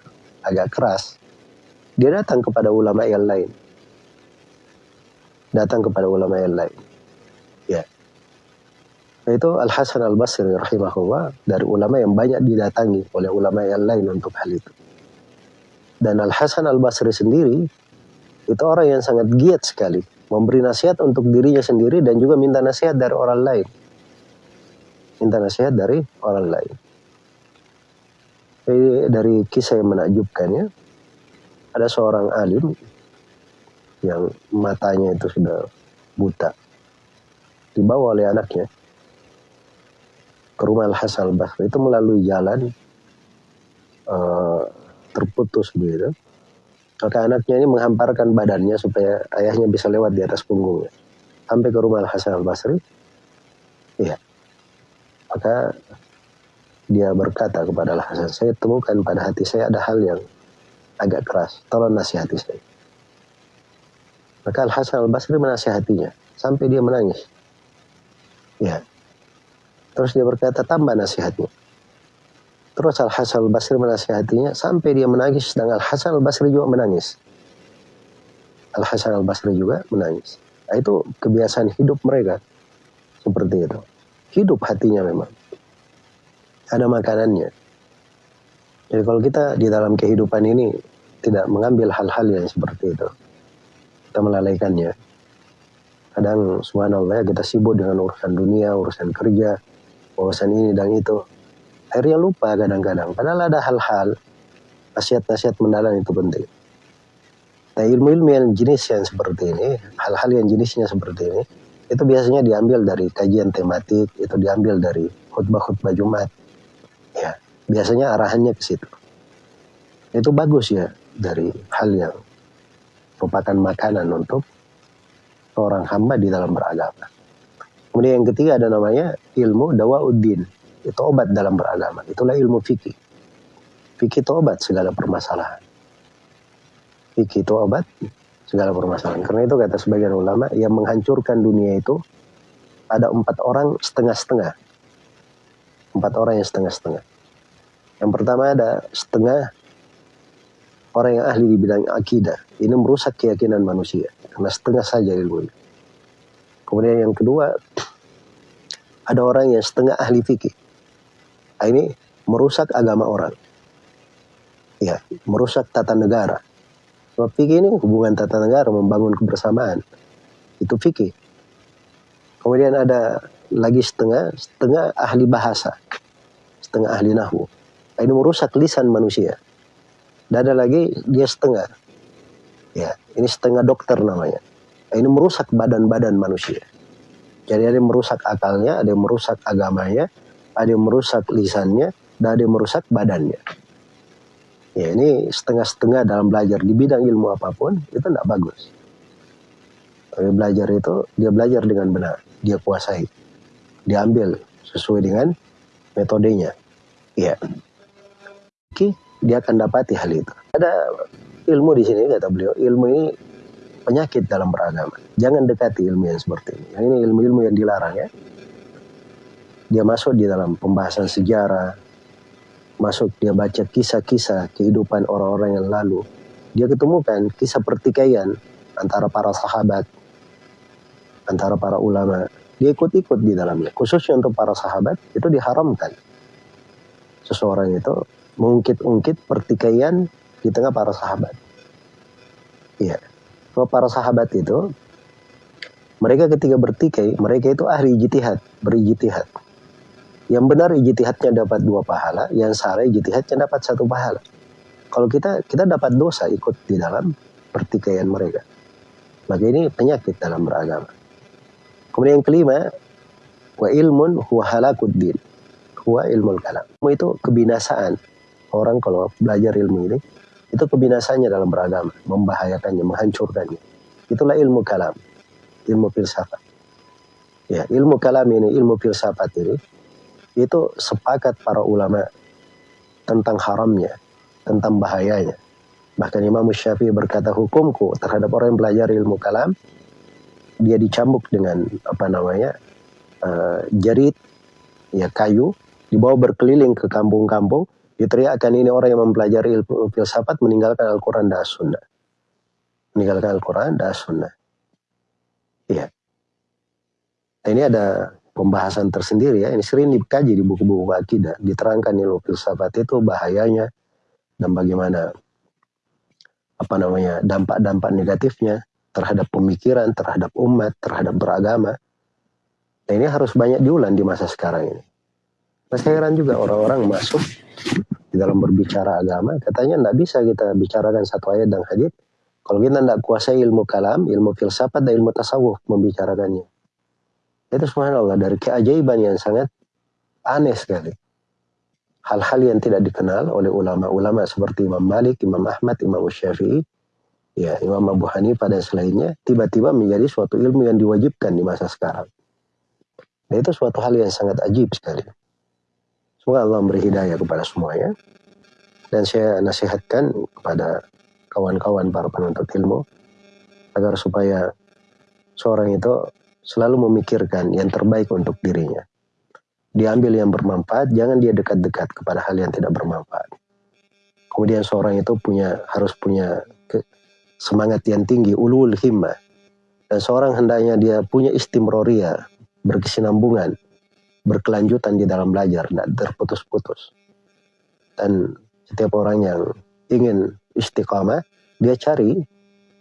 agak keras, dia datang kepada ulama yang lain. Datang kepada ulama yang lain. Nah, itu Al Hasan Al Basri rahimahullah dari ulama yang banyak didatangi oleh ulama yang lain untuk hal itu. Dan Al Hasan Al Basri sendiri itu orang yang sangat giat sekali memberi nasihat untuk dirinya sendiri dan juga minta nasihat dari orang lain. Minta nasihat dari orang lain. Jadi dari kisah yang menakjubkan ya, ada seorang alim yang matanya itu sudah buta dibawa oleh anaknya ke rumah Al Hasan Basri itu melalui jalan uh, terputus begitu. Maka anaknya ini menghamparkan badannya supaya ayahnya bisa lewat di atas punggungnya. Sampai ke rumah Al Hasan Al Basri. Iya. Maka dia berkata kepada Al Hasan saya temukan pada hati saya ada hal yang agak keras. Tolong nasihati saya. Maka Al Hasan Al Basri menasihatinya. Sampai dia menangis. Ya terus dia berkata tambah nasihatnya. Terus Al Hasan Al Basri menasihatinya sampai dia menangis. Dan Al Hasan Al Basri juga menangis. Al Hasan Al Basri juga menangis. Nah, itu kebiasaan hidup mereka. Seperti itu. Hidup hatinya memang. Ada makanannya. Jadi kalau kita di dalam kehidupan ini tidak mengambil hal-hal yang seperti itu kita melalaikannya. Kadang subhanallah kita sibuk dengan urusan dunia, urusan kerja, urusan ini dan itu. Akhirnya lupa kadang-kadang. Padahal ada hal-hal, nasihat-nasihat mendalam itu penting. Nah ilmu-ilmu yang jenis yang seperti ini, hal-hal yang jenisnya seperti ini, itu biasanya diambil dari kajian tematik, itu diambil dari khutbah-khutbah Jumat. Ya, biasanya arahannya ke situ. Itu bagus ya dari hal yang merupakan makanan untuk seorang hamba di dalam beragama. Kemudian yang ketiga ada namanya ilmu dawauddin. Itu obat dalam beragama. Itulah ilmu fikih. Fikih itu obat segala permasalahan. Fikih itu obat segala permasalahan. Karena itu kata sebagian ulama yang menghancurkan dunia itu ada empat orang setengah-setengah. Empat orang yang setengah-setengah. Yang pertama ada setengah orang yang ahli di bidang akidah. Ini merusak keyakinan manusia karena setengah saja ilmu ini. Kemudian yang kedua, ada orang yang setengah ahli fikih. Nah, ini merusak agama orang. Ya, merusak tata negara. Sebab fikih ini hubungan tata negara membangun kebersamaan. Itu fikih. Kemudian ada lagi setengah, setengah ahli bahasa. Setengah ahli nahu. Nah, ini merusak lisan manusia dan ada lagi dia setengah. Ya, ini setengah dokter namanya. Nah, ini merusak badan-badan manusia. Jadi ada yang merusak akalnya, ada yang merusak agamanya, ada yang merusak lisannya, dan ada yang merusak badannya. Ya, ini setengah-setengah dalam belajar di bidang ilmu apa pun, itu tidak bagus. Tapi belajar itu, dia belajar dengan benar, dia kuasai. Diambil sesuai dengan metodenya. Ya. Oke dia akan dapati hal itu. Ada ilmu di sini kata beliau, ilmu ini penyakit dalam beragama. Jangan dekati ilmu yang seperti ini. Ini ilmu-ilmu yang dilarang ya. Dia masuk di dalam pembahasan sejarah, masuk dia baca kisah-kisah kehidupan orang-orang yang lalu. Dia ketemukan kisah pertikaian antara para sahabat, antara para ulama. Dia ikut-ikut di dalamnya. Khususnya untuk para sahabat itu diharamkan. Seseorang itu mengungkit-ungkit pertikaian di tengah para sahabat. Iya. Kalau para sahabat itu mereka ketika bertikai, mereka itu ahli ijtihad, berijtihad. Yang benar ijtihadnya dapat dua pahala, yang salah ijtihadnya dapat satu pahala. Kalau kita kita dapat dosa ikut di dalam pertikaian mereka. Maka ini penyakit dalam beragama. Kemudian yang kelima, wa ilmun huwa halakuddin. Huwa ilmul kalam. Itu kebinasaan orang kalau belajar ilmu ini itu kebinasannya dalam beragama, membahayakannya, menghancurkannya. Itulah ilmu kalam, ilmu filsafat. Ya, ilmu kalam ini, ilmu filsafat ini itu sepakat para ulama tentang haramnya, tentang bahayanya. Bahkan Imam Syafi'i berkata hukumku terhadap orang yang belajar ilmu kalam dia dicambuk dengan apa namanya uh, jarit ya kayu dibawa berkeliling ke kampung-kampung Diteriakkan ini orang yang mempelajari ilmu filsafat meninggalkan Al-Quran dan Sunnah. Meninggalkan Al-Quran dan Sunnah. Iya. Nah, ini ada pembahasan tersendiri ya. Ini sering dikaji di buku-buku akidah. Diterangkan ilmu filsafat itu bahayanya dan bagaimana apa namanya dampak-dampak negatifnya terhadap pemikiran, terhadap umat, terhadap beragama. Nah, ini harus banyak diulang di masa sekarang ini. Mas heran juga orang-orang masuk di dalam berbicara agama, katanya tidak bisa kita bicarakan satu ayat dan hadis kalau kita tidak kuasai ilmu kalam, ilmu filsafat dan ilmu tasawuf membicarakannya. Itu subhanallah dari keajaiban yang sangat aneh sekali. Hal-hal yang tidak dikenal oleh ulama-ulama seperti Imam Malik, Imam Ahmad, Imam Syafi'i, ya Imam Abu Hanifah dan selainnya, tiba-tiba menjadi suatu ilmu yang diwajibkan di masa sekarang. Dan itu suatu hal yang sangat ajib sekali. Semoga Allah memberi hidayah kepada semuanya. Dan saya nasihatkan kepada kawan-kawan para penuntut ilmu agar supaya seorang itu selalu memikirkan yang terbaik untuk dirinya. Diambil yang bermanfaat, jangan dia dekat-dekat kepada hal yang tidak bermanfaat. Kemudian seorang itu punya harus punya semangat yang tinggi, ulul himmah. Dan seorang hendaknya dia punya istimroria, berkesinambungan, berkelanjutan di dalam belajar, tidak terputus-putus. Dan setiap orang yang ingin istiqamah, dia cari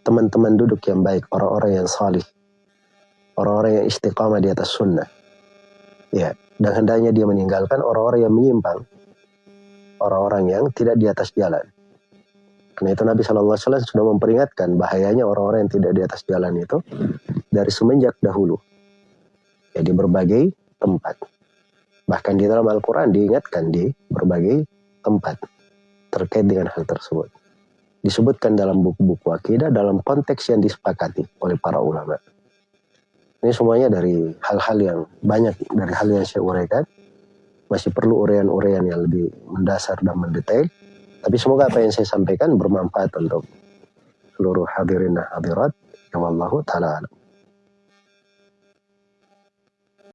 teman-teman duduk yang baik, orang-orang yang salih, orang-orang yang istiqamah di atas sunnah. Ya, dan hendaknya dia meninggalkan orang-orang yang menyimpang, orang-orang yang tidak di atas jalan. Karena itu Nabi SAW sudah memperingatkan bahayanya orang-orang yang tidak di atas jalan itu dari semenjak dahulu. Ya, di berbagai tempat. Bahkan di dalam Al-Quran diingatkan di berbagai tempat terkait dengan hal tersebut. Disebutkan dalam buku-buku akidah dalam konteks yang disepakati oleh para ulama. Ini semuanya dari hal-hal yang banyak dari hal yang saya uraikan. Masih perlu urean-urean yang lebih mendasar dan mendetail. Tapi semoga apa yang saya sampaikan bermanfaat untuk seluruh hadirin dan hadirat. Ya Allah ta'ala